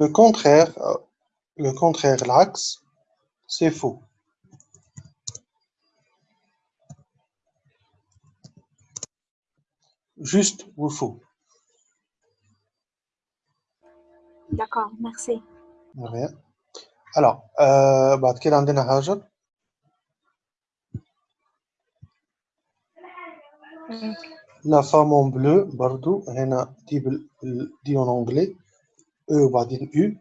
le contraire euh, le contraire l'axe c'est faux juste ou faux D'accord, merci. rien alors euh, بعد كده عندنا هاجر La femme en bleu برضو هنا دي بال... بال- دي en anglais E وبعدين U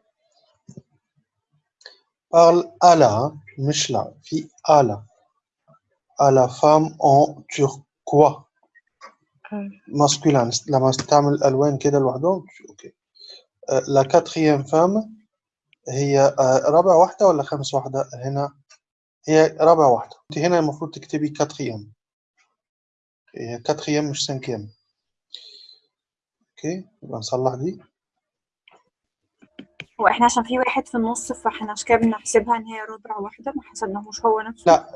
parle à la مش لا في à la. À la femme en turquoise. آه. masculin لما استعمل ألوان كده لوحدهم؟ أوكي. آه، la quatrième femme هي آه، رابع واحدة ولا خامس واحدة؟ هنا. هي رابع واحدة. أنت هنا المفروض تكتبي هي quatrième مش cinquième. أوكي. يبقى نصلح دي. هو إحنا عشان في واحد في النص فاحنا عشان كده بنحسبها إن هي ربع واحدة ما حسبناهوش هو نفسه. لا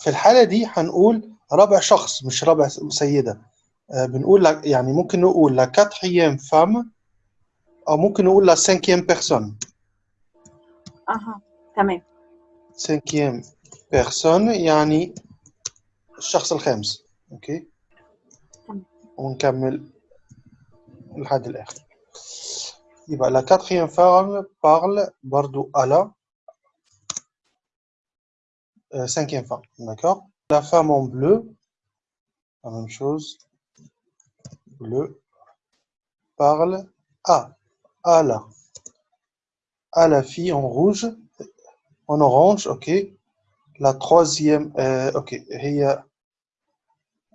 في الحالة دي هنقول رابع شخص مش رابع سيدة. آه، بنقول لك يعني ممكن نقول la quatrième femme أو ممكن نقول la cinquième personne. أها تمام. cinquième personne يعني الشخص الخامس. تمام. ونكمل لحد الآخر. يبقى la quatrième femme parle برضو à la euh, cinquième femme d'accord la femme en bleu la même chose bleu parle à à la à la fille en rouge en orange ok la troisième euh, ok هي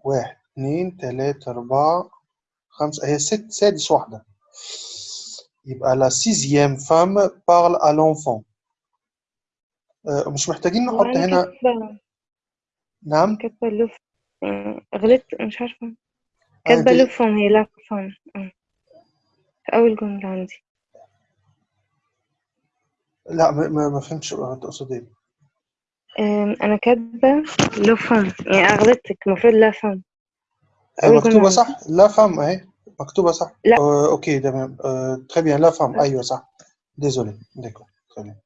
واحد اثنين ثلاثة أربعة خمسة هي ست سادس واحدة يبقى لا سيزيام فام بارل ا لونفون مش محتاجين نحط هنا نعم؟ كاتبة لوف غلطت مش عارفة. أه، كاتبة لوف فون هي لا فون. أه. أول جملة عندي. لا ما, ما فهمتش تقصد إيه أنا كاتبة فون يعني غلطتك المفروض لا فون. أيوة، مكتوبة صح؟ لا فام أهي. مكتوبة صح لا آه، اوكي تمام آه، très bien la femme ايوه صح désolé d'accord très bien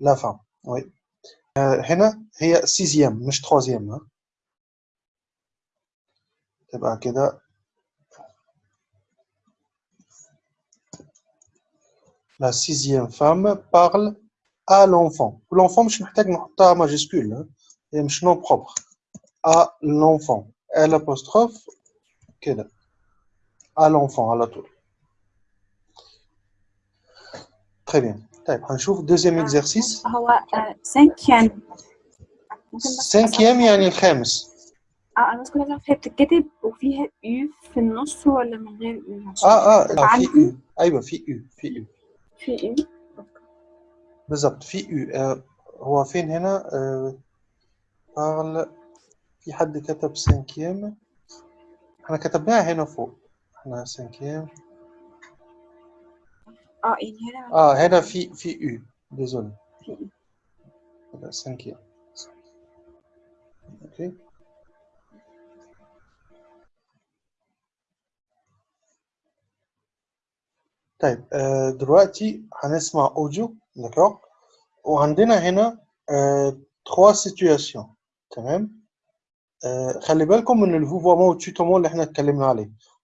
la femme oui آه، هنا هي sixième مش troisième ها تبقى كده la sixième femme parle à l'enfant l'enfant مش محتاج نحطها ماجيسكول ها هي مش nom propre à l'enfant L apostrophe كده à l'enfant على طول très bien. طيب هنشوف deuxième آه، exercice. هو آه، cinquième. ممكن بس أسأل cinquième يعني الخامس آه أنا كنت اعرف هي بتتكتب وفيها يو في النص ولا من غير يو آه آه لا في U. أيوه في U في U. في يو بالظبط في آه هو فين هنا آه في حد كتب cinquième? إحنا كتبناها هنا فوق احنا cinquième اه يعني هنا اه هنا في في U désolé في يو هنا cinquième اوكي طيب آه، دلوقتي هنسمع اوديو داكوغ وعندنا هنا تخوا سيتوياسيون تمام آه، خلي بالكم من الفوفومون والتوتومون اللي احنا اتكلمنا عليه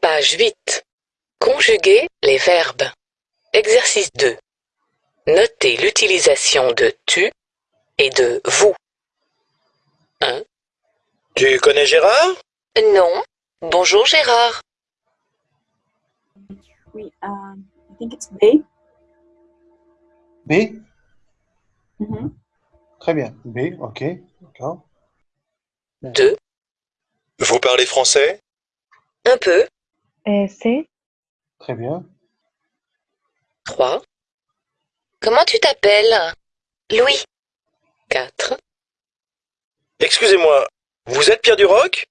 Page 8. Conjuguer les verbes. Exercice 2. Notez l'utilisation de tu et de vous. Tu connais Gérard? Non. Bonjour Gérard. Oui, um, I think it's B. B? Mhm. très bien B ok d'accord 2. Vous parlez français? Un peu. Euh, C. très bien 3. Comment tu t'appelles Louis. 4. Excusez-moi, vous êtes Pierre Duroc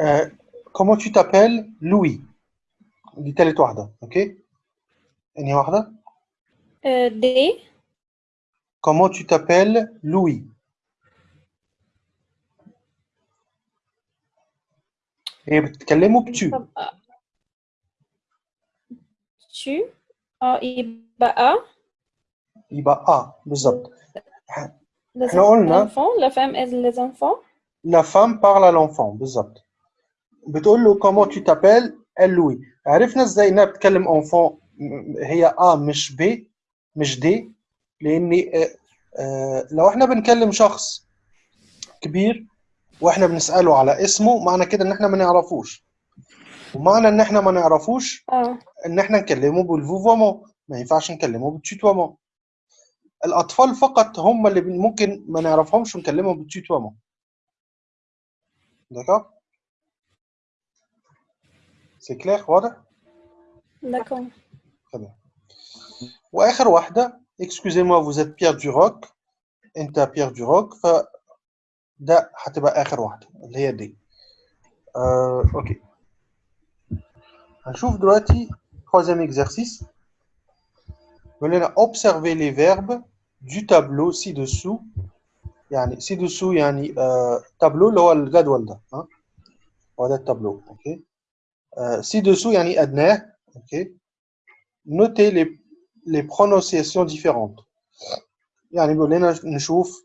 آه comment tu t'appelles Louis دي تالت واحدة اوكي انهي واحدة Euh, D. comment tu t'appelles Louis هي بتتكلموا بتو تو آه يبقى ا يبقى ا بالظبط إحنا قلنا لا فام از لي زانفون لا فام بارلا لونفون بالظبط بتقول له كومون تو تابيل قال لوي عرفنا إزاي إنها بتتكلم اونفون هي ا مش ب مش دي لأني آه آه لو إحنا بنكلم شخص كبير وإحنا بنسأله على اسمه معنى كده إن إحنا ما نعرفوش. ومعنى إن إحنا ما نعرفوش Ah. إن إحنا نكلمه بالفوفومون ما ينفعش نكلمه بالتوتومون الأطفال فقط هم اللي ممكن ما نعرفهمش ونكلمهم بالتوتومون داكور سي كلير واضح؟ Bien. وآخر واحدة excusez-moi vous êtes Pierre Duroc. أنت بيير دوروك ف ده هتبقى اخر واحده اللي هي دي آه، اوكي هنشوف دلوقتي troisième exercice بيقول لنا observer les verbes du tableau ci-dessous يعني ci-dessous يعني آه تابلو اللي هو الجدول ده ها هو ده التابلو اوكي آه ci-dessous يعني ادناه اوكي notez les les prononciations différentes يعني بيقول لنا نشوف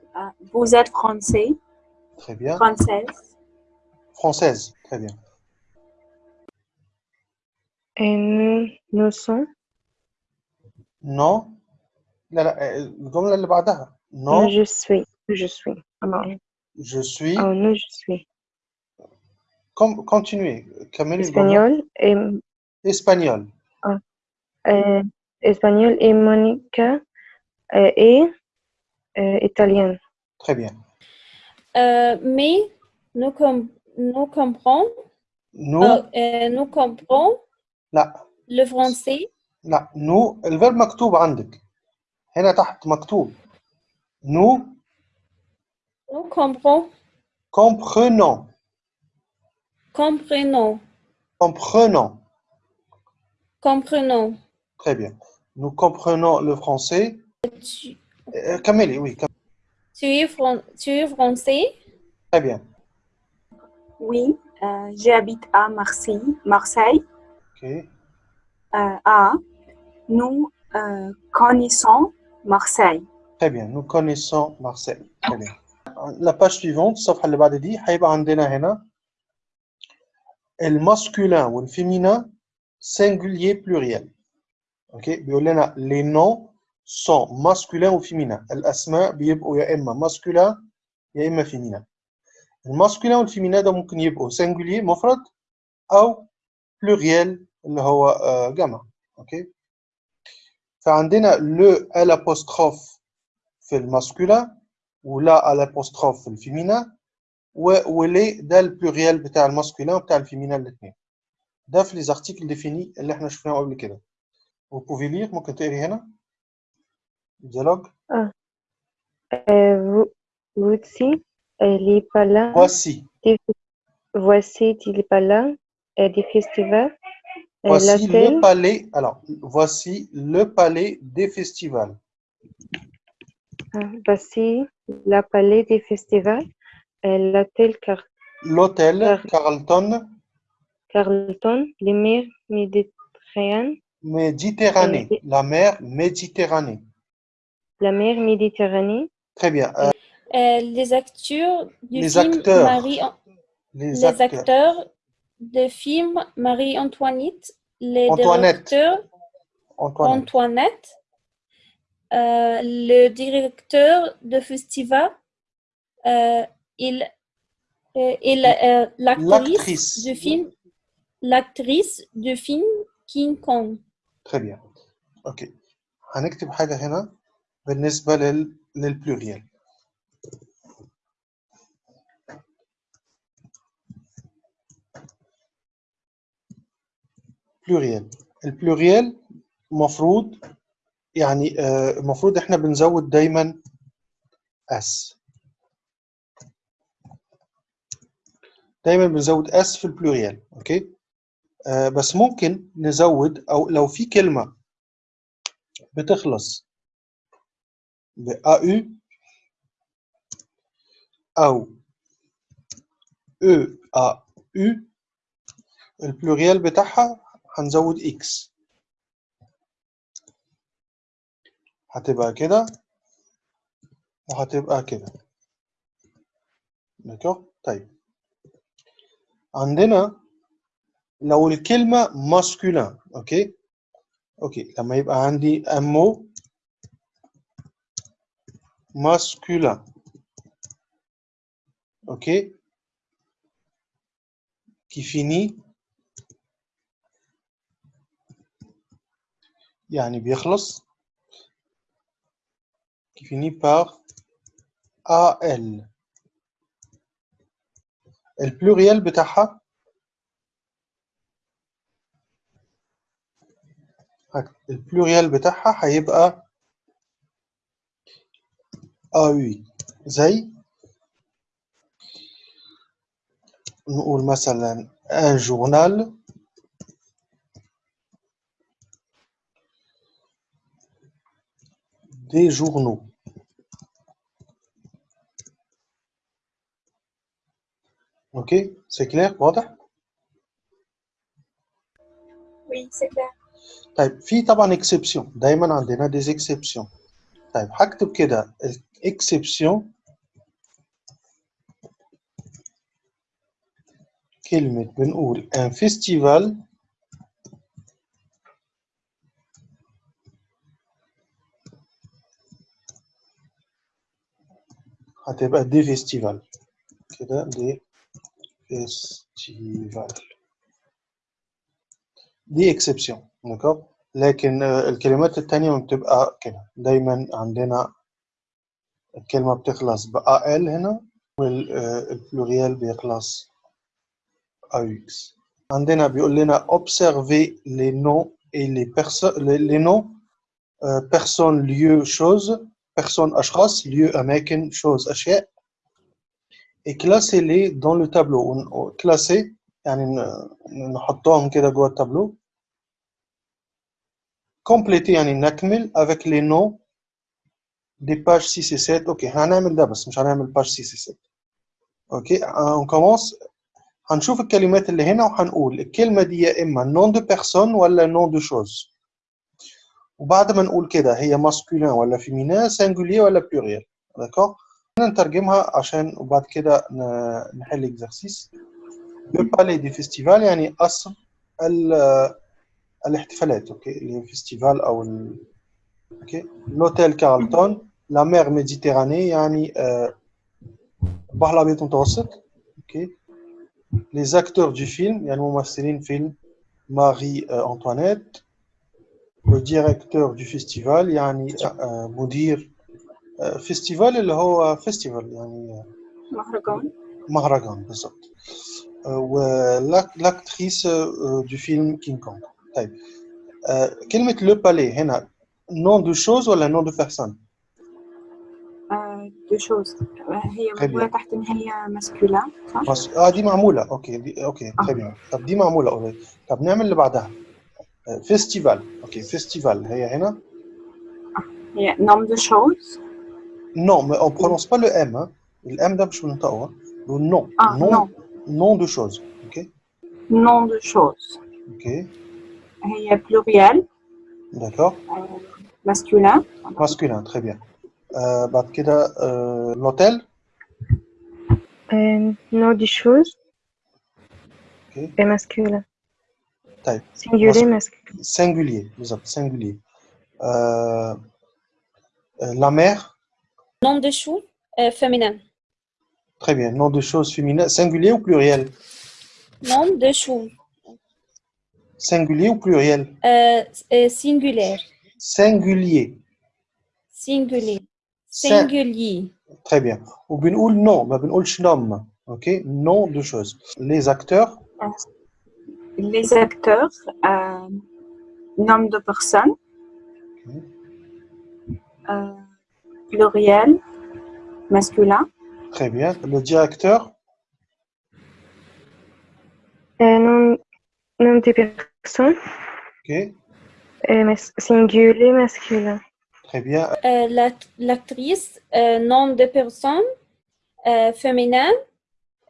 Ah, vous êtes français? Très bien. Française? Française, très bien. Et nous, nous sommes? Non. Euh, non. Je suis. Je suis. Je suis. Oh, je suis. Continuez. Espagnol et... Espagnol. Ah. Euh, espagnol et Monica euh, et italienne. très bien Euh, mais nous, com- nous comprenons, nous euh, euh, nous comprenons لا le français. لا nous الفيرب مكتوب عندك هنا تحت مكتوب nous Nous comprenons, comprenons comprenons, comprenons comprenons. très bien nous comprenons le français Tu, Euh, كملي oui كم- tu es, fran- tu es français. très bien Oui, euh, j'habite à Marseille. Marseille. ok Euh, à, nous euh, connaissons Marseille. très bien nous connaissons Marseille très bien la page suivante الصفحة اللي بعد دي هيبقى عندنا هنا الماسكولين والفيمينين singulier pluriel اوكي بيقول لنا les noms sont masculins ou féminins الاسماء بيبقوا يا اما masculin يا اما féminin. الماسكولين والفيمينا ده ممكن يبقوا singulier مفرد أو pluriel اللي هو جمع أوكي فعندنا à l'apostrophe في الماسكولين ولا l'apostrophe في الفيمينا و- ولي ده البلوريال بتاع الماسكولين وبتاع الفيمينا الاثنين ده في les articles définis اللي إحنا شفناهم قبل كده. Vous pouvez lire ممكن تقري هنا. Dialogue? Euh, vo- voici euh, les palais, voici. Voici les palais euh, des festivals. Euh, voici le palais alors voici le palais des festivals. Ah, voici la palais des festivals. Euh, l'hôtel Car- l'hôtel Car- Carlton. Carlton, les mers méditerranéennes, Méditerranée. Euh, la mer Méditerranée la mer Méditerranée, très bien Euh, Euh, les acteurs du Les film acteurs. Marie, les, les acteurs, acteurs de film Marie-Antoinette, les Antoinette. directeurs Antoine Antoinette, euh, le directeur de festival, euh, il, euh, et la- euh, l'actrice L'actrice. du film, l'actrice du film King Kong. très bien اوكي هنكتب حاجة هنا بالنسبة لل للبلوريال بلوريال البلوريال مفروض يعني آه، المفروض إحنا بنزود دايما اس دايما بنزود اس في البلوريال أوكي؟ آه، بس ممكن نزود أو لو في كلمة بتخلص ب AU أو A U. البلوريال بتاعها هنزود X. هتبقى كده. وهتبقى كده. دكتور طيب. عندنا لو الكلمة masculin أوكي؟ أوكي. لما يبقى عندي mot masculin. OK Qui finit يعني بيخلص qui finit par AL البلوريال بتاعها البلوريال بتاعها هيبقى AUI زي نقول مثلا un journal des journaux ok c'est clair واضح Oui, c'est clair. طيب في طبعا exception دايما عندنا des exceptions طيب هكتب كده exception كلمة بنقول un festival هتبقى دي فيستيفال كده دي فيستيفال دي اكسبسيون دكور لكن آه، الكلمات التانية بتبقى كده دايما عندنا الكلمة بتخلص ب AL هنا والبلوريال بيخلص AUX عندنا بيقول لنا observer les noms et les personnes les, les noms euh, personnes lieux choses personnes أشخاص lieux أماكن choses أشياء et classer les dans le tableau ون- classer يعني ن- نحطهم كده جوه التابلو compléter يعني نكمل avec les noms دي باج سي سي 7 أوكي هنعمل ده بس مش هنعمل باج سي سي 7 أوكي هنكومونس هنشوف الكلمات اللي هنا وهنقول. الكلمة دي يا إما نون دو بيرسون ولا نون دو شوز وبعد ما نقول كده هي ماسكولين ولا فيمينان سانجولير ولا بلوريال داكور نترجمها عشان وبعد كده نحل اكزرسيس لو بالي دي فيستيفال يعني أصل الاحتفالات أوكي الفيستيفال أو ال... أوكي لوتيل كارلتون لا مير ميديتيراني يعني آه، البحر الابيض المتوسط اوكي لي زاكتور دو فيلم يعني ممثلين فيلم ماري آه، انطوانيت لو ديريكتور دو فيستيفال يعني آه، مدير آه، فيستيفال اللي هو فيستيفال يعني آه، مهرجان مهرجان بالضبط آه، ولاكتريس دو فيلم كينج كونغ طيب آه، كلمة لو بالي هنا نون دو شوز ولا نون دو بيرسون دو شوز هي Très موجودة bien. تحت إن هي ماسكولا صح؟ بس اه دي معمولة اوكي دي اوكي آه. تري بيان طب دي معمولة اوريدي طب نعمل اللي بعدها آه، فيستيفال اوكي فيستيفال هي هنا هي نوم دو شوز نو ما اون برونونس با لو ام الام ده مش بننطقه لو نو اه نو نون دو شوز اوكي نوم دو شوز اوكي هي بلوريال داكور ماسكولا ماسكولين تري بيان آه بعد كده آه لوتيل Euh, nom des choses. Ok. Et masculin. طيب Singulier, Mas- masculin. singulier بالضبط singulier آه آه، la mère Nom de chou euh, féminin. Très bien. Nom de choses féminin. Singulier ou pluriel Nom de chou Singulier ou pluriel euh, euh, singulière. Singulier. Singulier. Singulier. Très bien. Ou bien ou nom, mais ou nom. Ok, nom de choses. Les acteurs? Les acteurs, euh, nom de personne. Euh, pluriel, masculin. Très bien. Le directeur? Euh, nom, nom de personne. Ok. Singulier, masculin Très bien. Euh, la- L'actrice, euh, nom de personne euh, féminin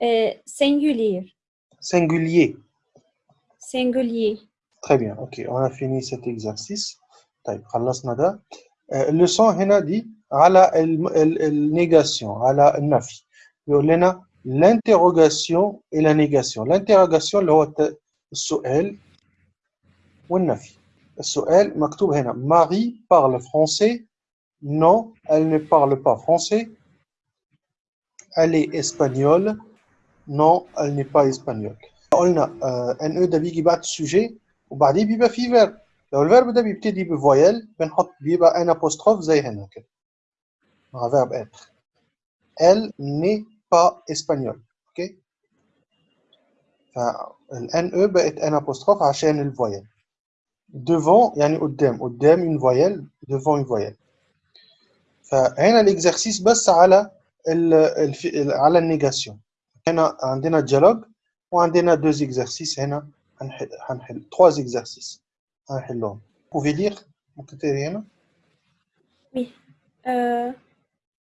euh, singulier. Singulier. Singulier. Très bien. OK. On a fini cet exercice. طيب خلصنا ده. آه، اللسان هنا دي على الم- ال- النيجاسيون على النفي. بيقول لنا l'interrogation et la négation. L'interrogation اللي هو الت- السؤال والنفي. السؤال مكتوب هنا Marie parle français. Non, elle ne parle pas français. Elle est espagnole. Non, elle n'est pas espagnole. قلنا ان او ده بيجي بعد السوجي وبعديه بيبقى فيه فيرب لو الفيرب ده بيبتدي بفويل بنحط بيبقى ان apostrophe زي هنا كده مع فيرب être elle n'est pas espagnole اوكي فالان او بقت ان apostrophe عشان الفويل devant يعني قدام قدام une voyelle devant une voyelle فهنا الاكزرسيس بس على ال الف... على النيجاسيون هنا عندنا الديالوج وعندنا deux exercices هنا هنحل هنحل trois exercices هنحلهم pouvez lire ممكن تقري هنا Euh,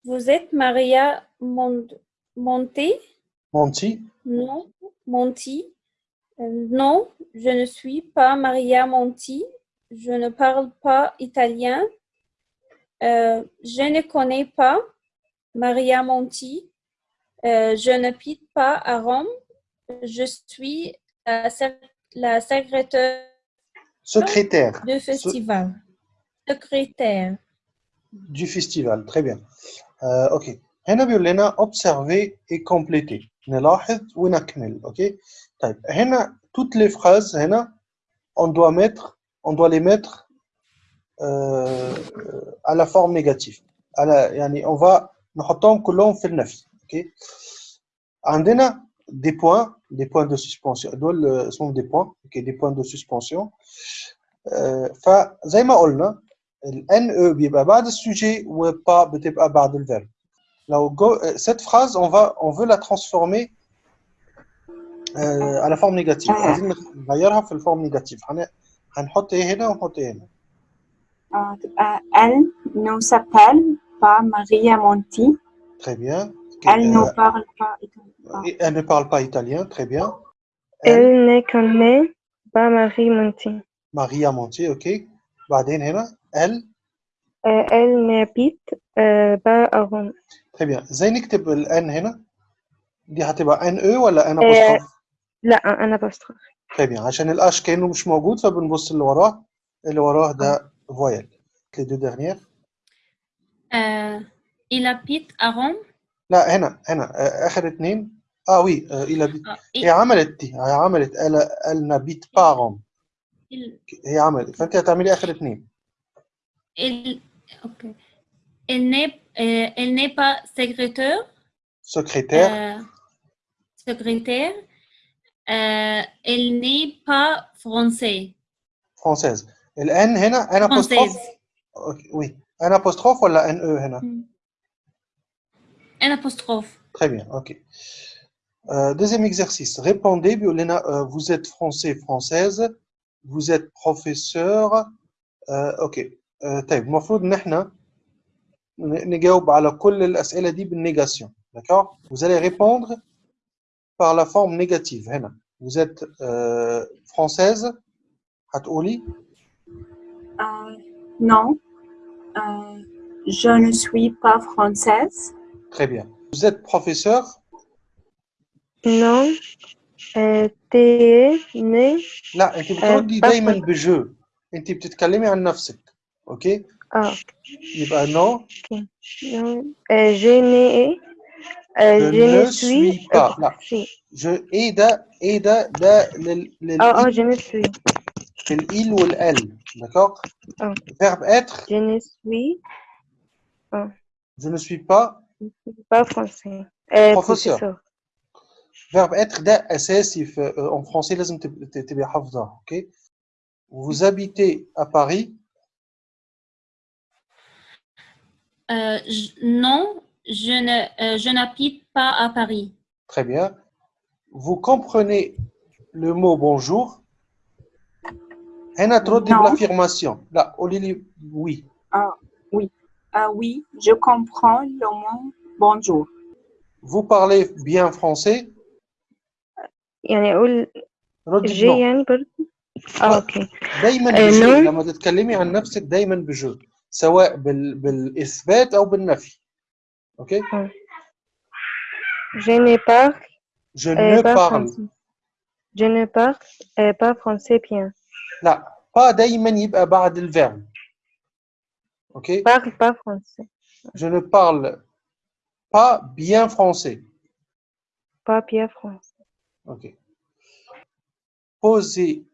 vous êtes Maria Mont- Monti? Monty Non. Monti? Euh, non, je ne suis pas Maria Monti. Je ne parle pas italien. Euh, je ne connais pas Maria Monti. Euh, je ne n'habite pas à Rome. Je suis la, sec- la secrétaire secrétaire du festival. Secrétaire. du festival très bien آه، اوكي هنا بيقول لنا observer et compléter نلاحظ ونكمل اوكي طيب هنا toutes les phrases هنا on doit mettre on doit les mettre euh, à la forme négative على يعني on va نحطهم كلهم في النفي اوكي عندنا des points des points de suspension دول آه، اسمهم des points اوكي des points de suspension آه، فزي ما قلنا ال NE بيبقى بعد السوجي وبا بتبقى بعد الفيرب لو جو cette phrase on va on veut la transformer euh, forme négative آه. عايزين نغيرها في الفورم نيجاتيف هن... هنحط إيه هنا ونحط إيه هنا آه تبقى elle ne s'appelle pas Maria Monti très bien elle ne Euh, parle pas italien et elle ne parle pas italien très bien Elle ne connaît pas Marie Monti. Maria Monti ok بعدين هنا elle Euh, elle n'habite euh, pas à Rome. très bien إزاي نكتب ال N هنا دي هتبقى NE ولا N آه. لا أنا بستخف طيب يعني عشان الاش كأنه مش موجود فبنبص اللي وراه. اللي وراه ده فويل لي دو ديرنيير إلى بيت اروم لا هنا هنا. آه، آخر اتنين. آه وي إلى بيت هي إيه؟ عملت دي. هي عملت النا بيت باروم هي عملت. فأنت هتعملي آخر اتنين. ال... أوكي elle n'est euh, elle n'est pas secrétaire. Secrétaire. Euh, secrétaire. Euh, il n'est pas français. française الان هنا ان Française. apostrophe أوكي، وي ان apostrophe ولا ان او هنا Un apostrophe. Très bien, ok. Euh, deuxième exercice. Répondez, بيقول لنا, euh, vous êtes français, française, vous êtes professeur. Euh, ok. Euh, طيب المفروض ان احنا ن- نجاوب على كل الأسئلة دي بالنégation. D'accord Vous allez répondre par la forme négative. هنا. Vous êtes euh, française. هتقولي Euh, non, Euh, je ne suis pas française. Très bien. Vous êtes professeur. Non. Euh, t'es né. لا انت بتردي pas دايما français. بجو. انت بتتكلمي عن نفسك. اوكي؟ Ah, يبقى non. non. Euh, je n'ai. Euh, Je je ne ne suis suis pas. euh, لا. si. je ايه ده ايه ده ده لل لل Oh, oh, je ne suis. للإل والال d'accord Ah. verbe être Je ne suis je ne suis pas pas français. Euh, Professeur. professeur. verbe être ده أساسي في en français لازم تب- ت- تبقى حافظها ok vous habitez à Paris Euh, je- non, je ne, euh, je n'habite pas à Paris. très bien vous comprenez le mot bonjour هنا تردي Non. بالaffirmation لا قولي لي oui Euh, oui, je comprends le mot bonjour. vous parlez bien français يعني أقول ردي جي بنو يعني برضه اه اوكي دايما آه، بجو no. لما تتكلمي عن نفسك دايما بجو سواء بال... بالاثبات او بالنفي اوكي je n'ai pas je euh, ne pas parle français je ne parle euh, pas français bien لا pas دايما يبقى بعد الفعل اوكي parle pas français je ne parle pas bien français pas bien français ok posez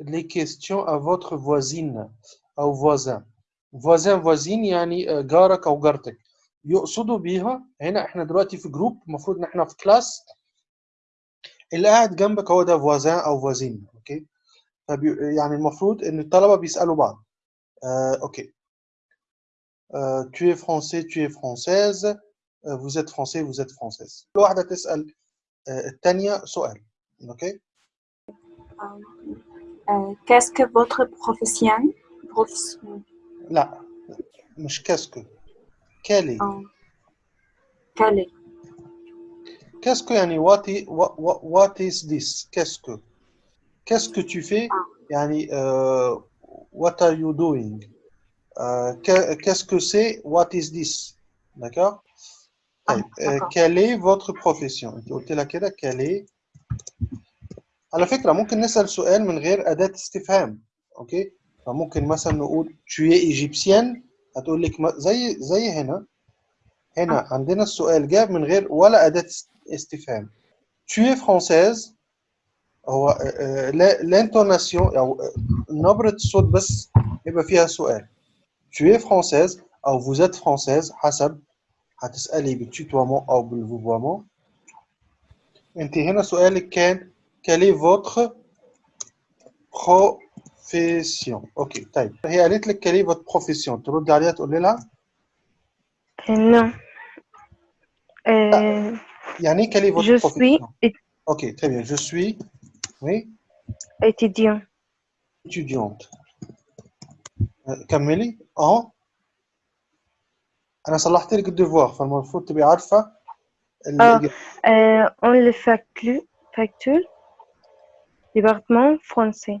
les questions à votre voisine او voisin voisin voisine يعني آه، جارك او جارتك يقصدوا بيها. هنا إحنا دلوقتي في جروب المفروض إن إحنا في كلاس اللي قاعد جنبك هو ده voisin أو voisine أوكي؟ فبي... يعني المفروض إن الطلبة بيسألوا بعض. آه، أوكي. آه، tu es français tu es française. آه، vous êtes français vous êtes française. كل واحدة تسأل آه، الثانية سؤال أوكي؟ votre profession? profession. لا مش كاسكو كالي euh, quelle est? كاسكو يعني what is, what, what, what is this كاسكو qu'est-ce que tu fais يعني euh, what are you doing euh, que- qu'est-ce que c'est what is this d'accord طيب آه، d'accord. quelle est votre profession انت قلت لها كده quelle est على فكرة ممكن نسأل سؤال من غير أداة استفهام أوكي فممكن مثلا نقول tu es égyptienne هتقول لك ما- زي زي هنا هنا عندنا السؤال جاب من غير ولا أداة است- استفهام tu es française هو الانتوناسيون أو آه، نبرة الصوت بس يبقى فيها سؤال tu es française أو vous êtes française حسب هتسألي بالتوتوامون أو بالفوفوامون أنت هنا سؤالك كان quelle est votre profession اوكي طيب هي قالت لك quelle est votre profession ترد عليها تقول لها Euh, non Euh, يعني ايه quelle est votre je suis profession اوكي très bien je suis oui étudiant étudiante آه، كملي اه انا صلحت لك الديفوار فالمفروض تبقي عارفه الإجابة. Euh, on le factule, factule département français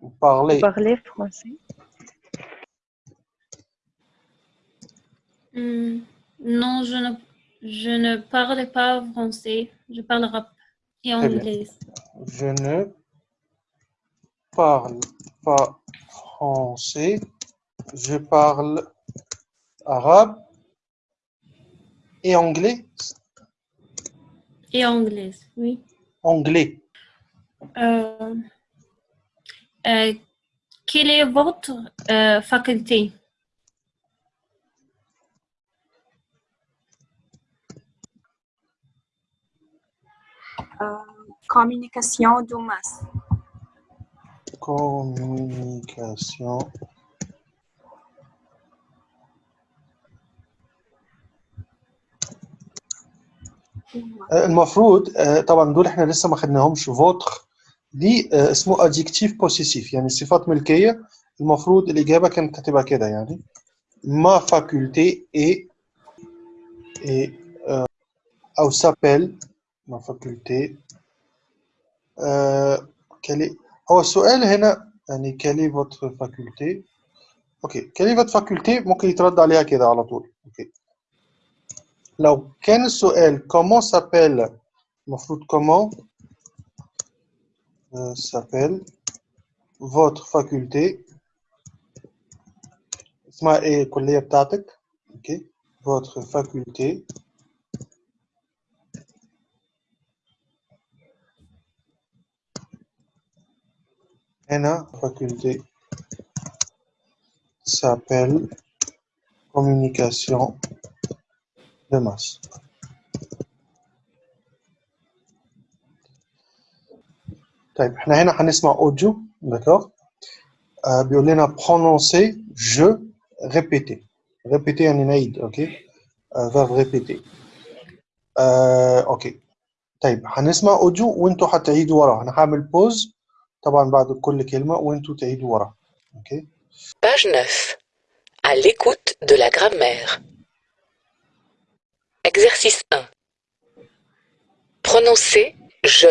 Vous parlez. Français. Hmm, non, je ne, parle pas français. Je parle rap et anglais. Je ne parle pas français. Je parle arabe et anglais. Et anglais, oui. Anglais. Euh, quelle est votre euh, faculté? Communication de masse. Communication. آه، المفروض آه، طبعا دول إحنا لسه ما خدناهمش فوتر دي آه، اسمه ادجكتيف بوسيسيف يعني صفات ملكيه المفروض الاجابه كانت هتبقى كده يعني ما فاكولتي اي اي او سابيل ما فاكولتي كالي هو السؤال هنا يعني كالي فوتر فاكولتي اوكي كالي فوتر فاكولتي ممكن يترد عليها كده على طول اوكي لو كان السؤال comment s'appelle المفروض comment euh, s'appelle votre faculté. Okay. votre faculté. La faculté. S'appelle communication de masse. طيب احنا هنا هنسمع اوديو داكوغ آه بيقول لنا prononcer je répéter répéter يعني نعيد اوكي آه verb répéter آه اوكي طيب هنسمع اوديو وانتوا هتعيدوا ورا انا هعمل بوز طبعا بعد كل كلمة وانتوا تعيدوا ورا اوكي Page 9. À l'écoute de la grammaire. Exercice 1. Prononcez je.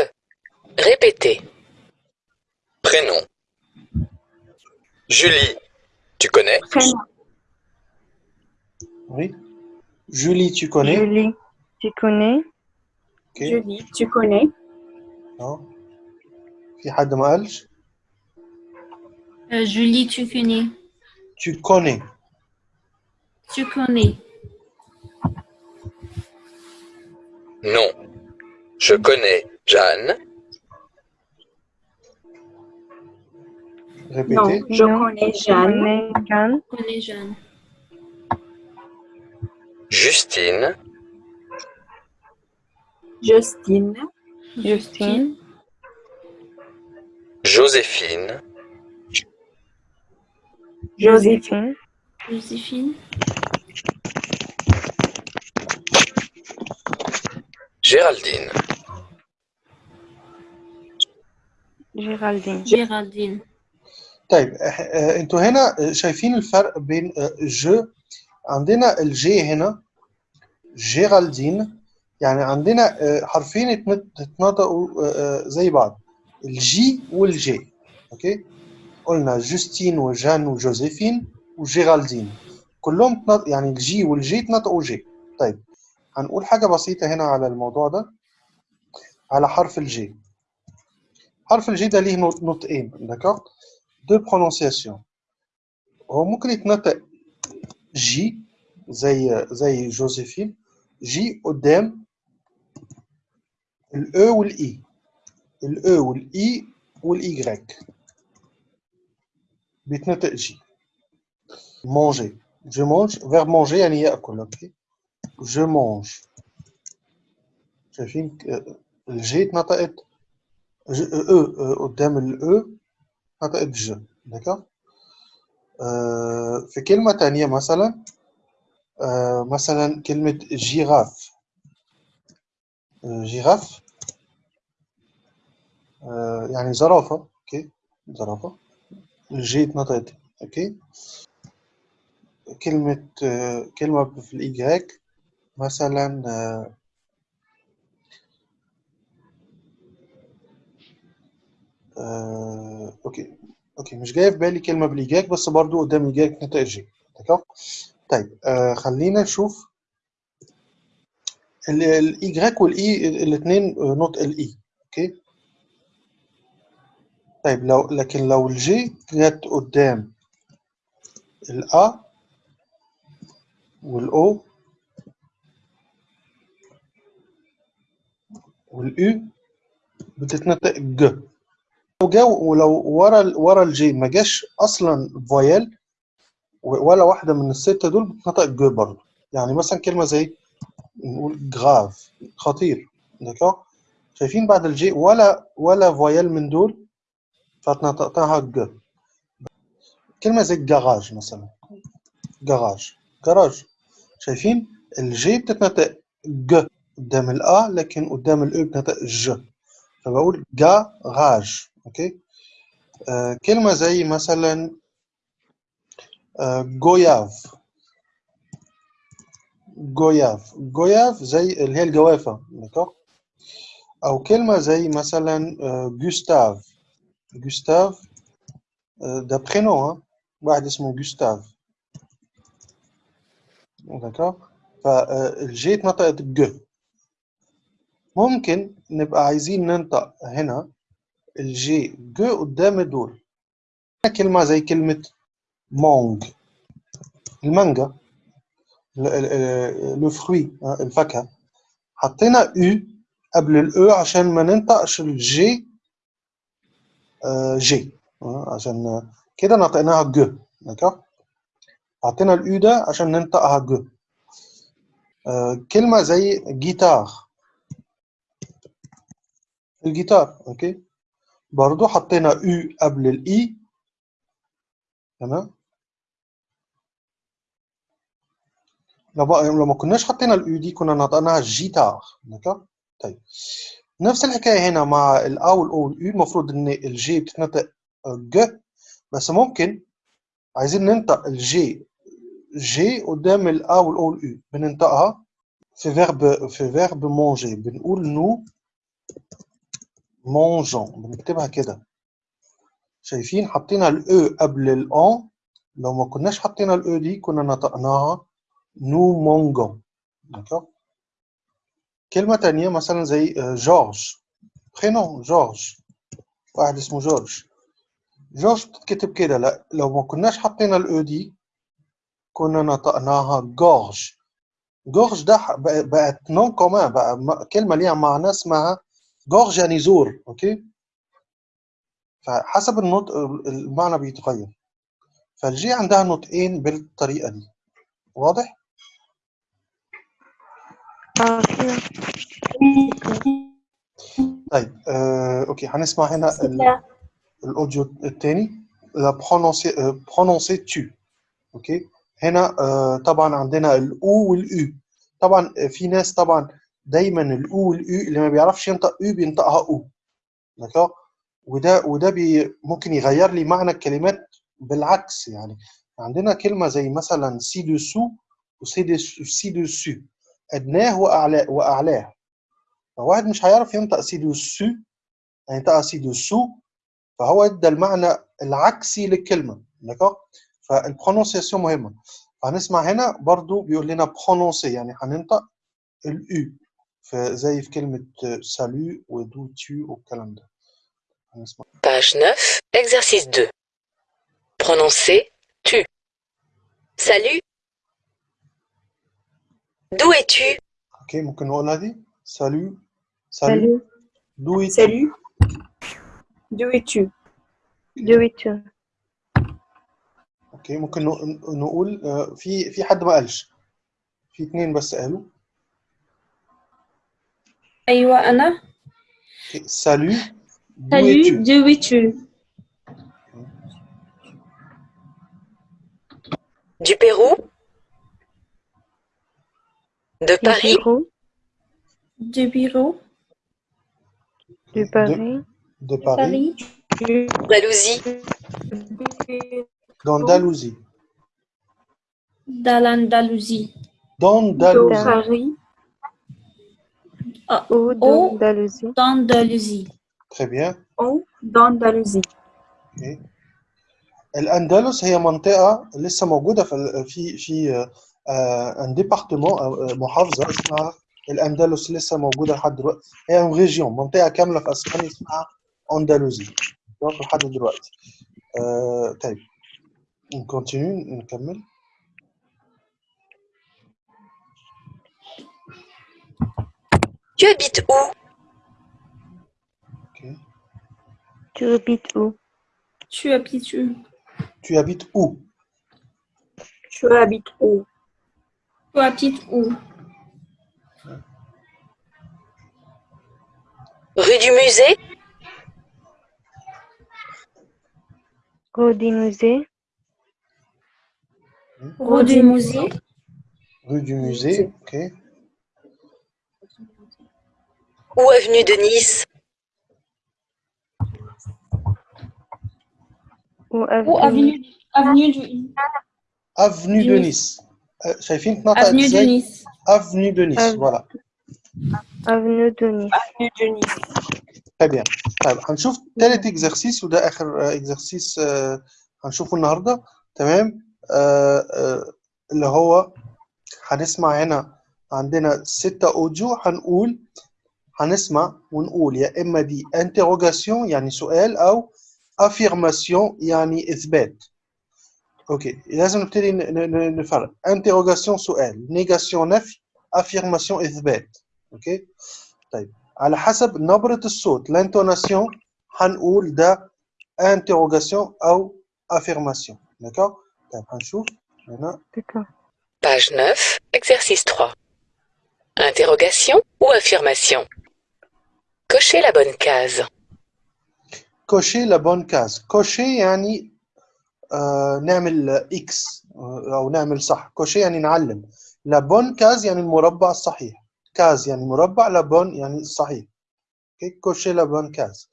Répétez. Prénom. Julie. Tu connais Prénom. oui Julie tu connais Julie, tu connais ok Julie, tu connais. اه في حد ما قالش Euh, Julie, tu connais. tu connais Tu connais. Non. Je connais Jeanne. Non, répétez je Non. connais Jeanne. connais Jeanne Tu connais Jeanne. Justine. Justine. Justine Joséphine. Joséphine. Joséphine Joséphine. Géraldine. Géraldine Géraldine. طيب آه، أنتوا هنا شايفين الفرق بين آه، جو عندنا الجي هنا جيرالدين يعني عندنا آه، حرفين اتنط- اتنطقوا آه، آه، زي بعض الجي والجي أوكي؟ قلنا جوستين وجان وجوزيفين وجيرالدين كلهم يعني الجي والجي اتنطقوا جي طيب هنقول حاجة بسيطة هنا على الموضوع ده على حرف الجي حرف الجي ده ليه نط- نطقين داكوغ دو برونونسياسيون هو ممكن يتنطق جي زي زي جوزيفين جي قدام الاو والاي الاو والاي والايغريك بيتنطق جي مونجي جو مونج فيرب مونجي يعني ياكل اوكي جو مونج شايفين ك- الجي اتنطقت ج- او او قدام الاو اتنطقت ج داكوغ آه، في كلمة تانية مثلا آه، مثلا كلمة جيراف آه، جيراف يعني زرافة أوكي زرافة. الجي اتنطقت أوكي كلمة كلمة في الإيجاك مثلا آه آه أوكي. أوكي مش جاي في بالي كلمة بالإيجاك بس برضو قدام نطق الجي d'accord طيب آه خلينا نشوف الايجريك والاي الاثنين نطق الاي أوكي؟ طيب لو لكن لو الجي جت قدام الا والاو والاو بتتنطق ج. لو جا ولو ورا ورا الجي ما جاش أصلا فويل ولا واحدة من الستة دول بتتنطق ج برضه. يعني مثلا كلمة زي نقول جراف خطير داكور شايفين بعد الجي ولا ولا فويل من دول فنطقتها ج كلمة زي جراج مثلا. جراج جراج شايفين الجي بتتنطق ج قدام الأ لكن قدام الأو بتنطق ج فبقول جراج أوكي؟ آه كلمة زي مثلا آه جوياف جوياف جوياف زي اللي هي الجوافة داكور أو كلمة زي مثلا جوستاف جوستاف ده برينو واحد اسمه جوستاف داكور فالجي اتنطقت ج. ممكن نبقى عايزين ننطق هنا. الجي ج قدام دول. كلمة زي كلمة مونج المانجا لو فروي الفاكهة. حطينا أو قبل الاو عشان ما ننطقش الجي جي عشان كده نطقناها ج داكور حطينا الاو ده عشان ننطقها ج كلمة زي جيتار الجيتار أوكي برضو حطينا أو قبل الاي تمام؟ لما لما كناش حطينا الاو دي كنا نطقناها جيتار داكور طيب. نفس الحكاية هنا مع الا والاو والاو المفروض إن الجي بتتنطق ج بس ممكن عايزين ننطق الجي جي قدام الا والاو والاو بننطقها في فيرب في فيرب مونجي بنقول نو مونجون. بنكتبها كده. شايفين حطينا الاو قبل الان لو ما كناش حطينا الاو دي كنا نطقناها نو مونجون. كلمة تانية مثلا زي جورج. برينون جورج. واحد اسمه جورج. جورج بتتكتب كده. لا لو ما كناش حطينا الاو دي كنا نطقناها جورج. جورج ده بقت نون كومان بقى كلمة ليها معنى اسمها جورج يعني زور أوكي؟ فحسب النطق المعنى بيتغير. فالجي عندها نطقين بالطريقة دي. واضح؟ طيب آه، أوكي هنسمع هنا. الأوديو الثاني لا برونونسي برونونسي تو أوكي؟ هنا آه، طبعا عندنا الاو والاو طبعا في ناس طبعا دايما الاو والاو اللي ما بيعرفش ينطق أو بينطقها أو. دكا وده وده بي ممكن يغير لي معنى الكلمات بالعكس يعني. عندنا كلمة زي مثلا سي دوسو وسي دوسو أدناه وأعلاه وأعلاه. فواحد مش هيعرف ينطق سي دوسو هينطقها سي دوسو فهو ادى المعنى العكسي للكلمة. دكا فالبرونونسياسيون مهمة. هنسمع هنا برضو بيقول لنا برونونسي يعني هننطق الاو زي في كلمه سالو ودو تو والكلام ده هنسمع Page 9, exercice 2. Prononcer tu. Salut. D'où es-tu اوكي ممكن نقولها دي سالو سالو Salut, دو إيتو. Salut. D'où es-tu d'où es-tu اوكي ممكن نق- نقول آه، في في حد ما قالش في اتنين بس قالوا Aywa Anna. Salut. Salut, d'où es-tu? Du Pérou. De Paris. Du Pérou Du Paris. De, Paris. D'Andalousie. D'Andalousie. D'Andalousie. D'Andalousie. Paris, Ou Oh. d'Andalousie. d'Andalousie. Très bien. ou d'Andalousie. أوكي. الأندلس هي منطقة لسه موجودة في ال- في في آه، آه، ان ديبارتمون أو آه، محافظة اسمها الأندلس لسه موجودة لحد دلوقتي هي ريجيون منطقة كاملة في أسبانيا اسمها أندلسي لحد دلوقتي آه، طيب نكونتينيو نكمل Tu habites où? Tu habites où? Tu habites où? Tu habites où? Tu habites où? Tu habites où? Rue du musée? Rue du musée. Hmm. Rue du musée. Rue du musée, ok ou avenue de Nice Ou Ou avenue. avenue, avenue du, avenue de Nice. Nice آه، شايفين تنطق avenue de ازاي Nice. avenue de Nice Avenue. voilà Avenue de Nice. Avenue de Nice. très bien طيب هنشوف تالت اكزرسيس وده اخر اكزرسيس هنشوفه النهارده تمام آه، آه، اللي هو هنسمع هنا عندنا ستة اوديو هنقول هنسمع ونقول يا اما دي انتروجاسيون يعني سؤال او افيرماسيون يعني اثبات اوكي لازم نبتدي ن- ن- ن- نفرق انتروجاسيون سؤال نيجاسيون نفي افيرماسيون اثبات اوكي طيب على حسب نبرة الصوت l'intonation هنقول ده interrogation أو affirmation d'accord طيب هنشوف هنا D'accord. Page 9, exercice 3. Interrogation ou affirmation Cochez la bonne case. cocher la bonne case cocher يعني آه نعمل X آه، أو نعمل صح cocher يعني نعلم la bonne case يعني المربع الصحيح case يعني مربع la bonne يعني الصحيح okay? cocher la bonne case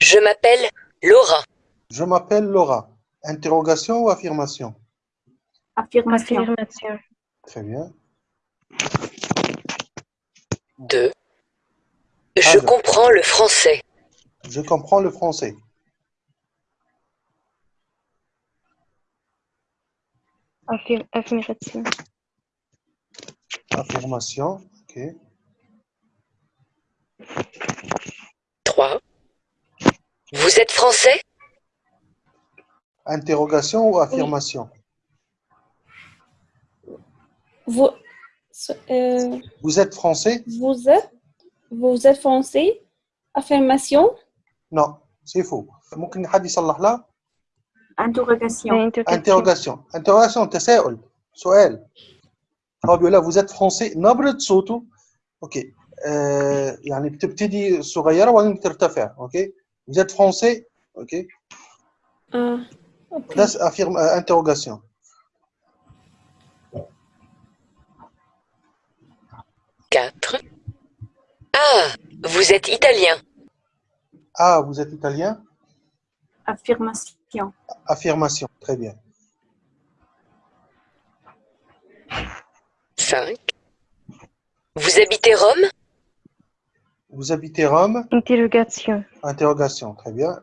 Je m'appelle Laura. je m'appelle Laura interrogation ou affirmation Affirmation. Affirmation. très bien 2. Je Alors. comprends le français. je comprends le français Affir- Affirmation. affirmation ok 3. Vous êtes français? Interrogation ou affirmation? Vous, euh, Vous êtes français vous êtes, vous êtes français? Affirmation? Non, c'est faux. ممكن حد يصلح لها Interrogation. Interrogation. interrogation interrogation تساؤل سؤال هو بيقول لها vous êtes français نبرة صوته اوكي آه يعني بتبتدي صغيرة وبعدين بترتفع اوكي vous êtes français اوكي Ah, ok. ده affirme 4. Ah, vous êtes italien. ah vous êtes italien? Affirmation. affirmation très bien 5. Vous habitez Rome? Vous habitez Rome? Interrogation. interrogation très bien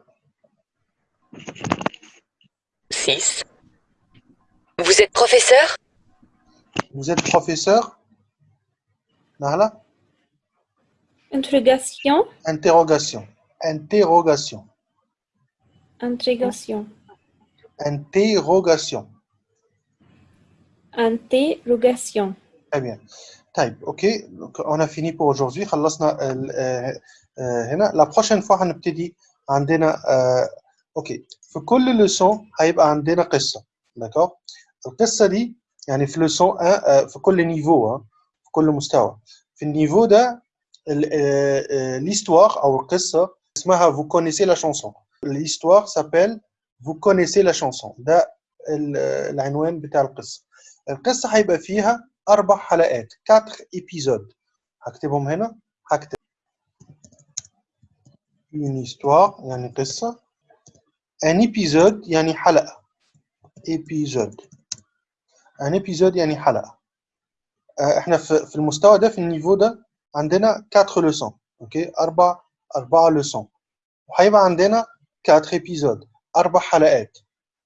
6. Vous êtes professeur? Vous êtes professeur? Nahla Interrogation? interrogation interrogation Interrogation. interrogation Interrogation. Très bien. طيب اوكي Donc, on a fini pour aujourd'hui خلصنا ال- آه، آه، هنا la prochaine fois هنبتدي عندنا آه، اوكي في كل لسون هيبقى عندنا قصة داكور القصة دي يعني في لسون 1 آه، في كل نيفو آه، في كل مستوى. في النيفو ده l'histoire أو القصة اسمها vous connaissez la chanson. l'histoire s'appelle vous connaissez la chanson. ده ال- العنوان بتاع القصة. القصة هيبقى فيها أربع حلقات 4 إبيزود هكتبهم هنا. هكتب. Une histoire يعني قصة. Un épisode يعني حلقة. Épisode. Un épisode يعني حلقة. آه، إحنا في المستوى ده في النيفو ده عندنا 4 لوسون أوكي أربع أربع لوسون وهيبقى عندنا 4 épisodes أربع حلقات.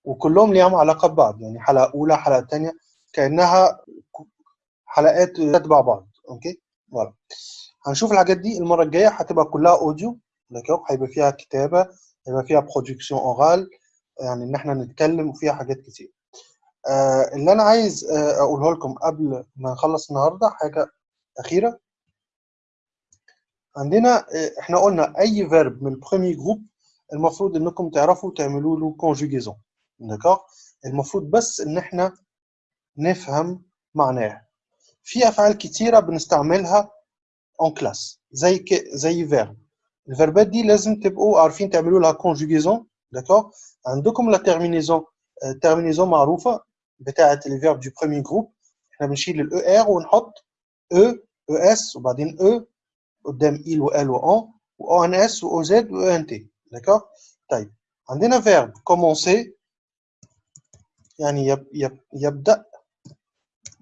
وكلهم ليهم علاقة ببعض يعني حلقة أولى حلقة ثانية كأنها حلقات تتبع بعض أوكي فوالا هنشوف الحاجات دي المرة الجاية هتبقى كلها اوديو داكوغ هيبقى فيها كتابة هيبقى فيها برودكسيون اورال يعني إن إحنا نتكلم وفيها حاجات كتير. آه اللي أنا عايز آه أقوله لكم قبل ما نخلص النهارده حاجة أخيرة. عندنا آه إحنا قلنا أي فيرب من البرومي جروب المفروض إنكم تعرفوا تعملوا له كونجوجيزون داكوغ المفروض بس إن إحنا نفهم معناه. في أفعال كتيرة بنستعملها اون كلاس زي ك... زي فيرب الفيربات دي لازم تبقوا عارفين تعملوا لها كونجوجيزون داكوغ عندكم لا تيرمينيزون تيرمينيزون معروفة. بتاعه الفيرب دو برومي جروب احنا بنشيل الاو ار ونحط او او اس وبعدين او قدام il و ال و ان و او ان اس و او زد و او ان تي داكوغ طيب عندنا فيرب كومونسي يعني يب يب يبدا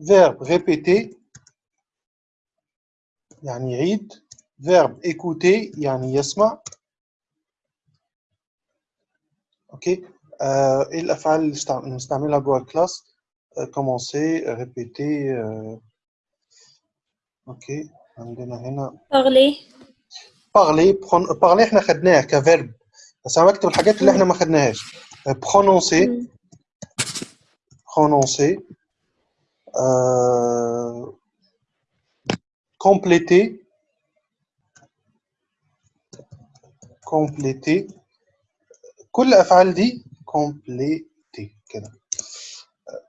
فيرب ريبيتي يعني يعيد فيرب écouter يعني يسمع اوكي آه، ايه الافعال اللي استع- نستعملها جوه الكلاس كومونسي ريبيتي اوكي عندنا هنا parler, بارلي بارلي احنا خدناها كفيرب بس انا بكتب الحاجات اللي احنا ما خدناهاش برونونسي Hmm. prononcer, euh, compléter, compléter كل الافعال دي compléter كده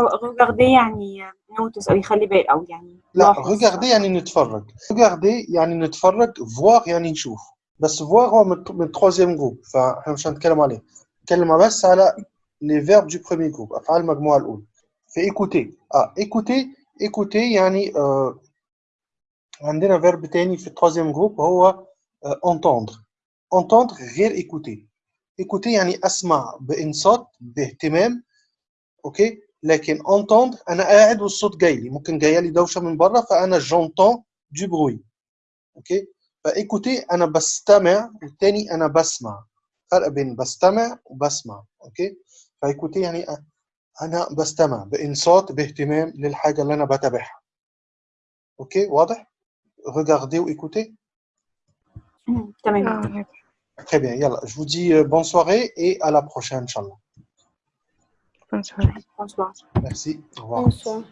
Regarder يعني نوتس أو يخلي بال أو يعني لا regarder يعني نتفرج. Regarder يعني نتفرج فواغ يعني نشوف. بس فواغ هو من troisième جروب فاحنا مش هنتكلم عليه. نتكلم بس على لي فيرب دو بروميي جروب أفعال المجموعة الأولى. في ايكوتي آه ايكوتي ايكوتي يعني آه عندنا فيرب تاني في التروازيام جروب هو اونتوندر آه اونتوندر غير ايكوتي ايكوتي يعني أسمع بإنصات باهتمام. أوكي؟ لكن entendre أنا قاعد والصوت جاي لي. ممكن جاية لي دوشة من بره فأنا j'entends du bruit أوكي؟ فإيكوتي أنا بستمع والتاني أنا بسمع. فرق بين بستمع وبسمع. أوكي؟ فإيكوتي يعني أنا بستمع بإنصات باهتمام للحاجة اللي أنا بتابعها. أوكي؟ واضح؟ regardez وإيكوتي؟ مم، تمام. آه، très bien. يلا je vous dis euh, bonne soirée et à la prochaine inchallah bonsoir. Merci. Au revoir. Bonsoir.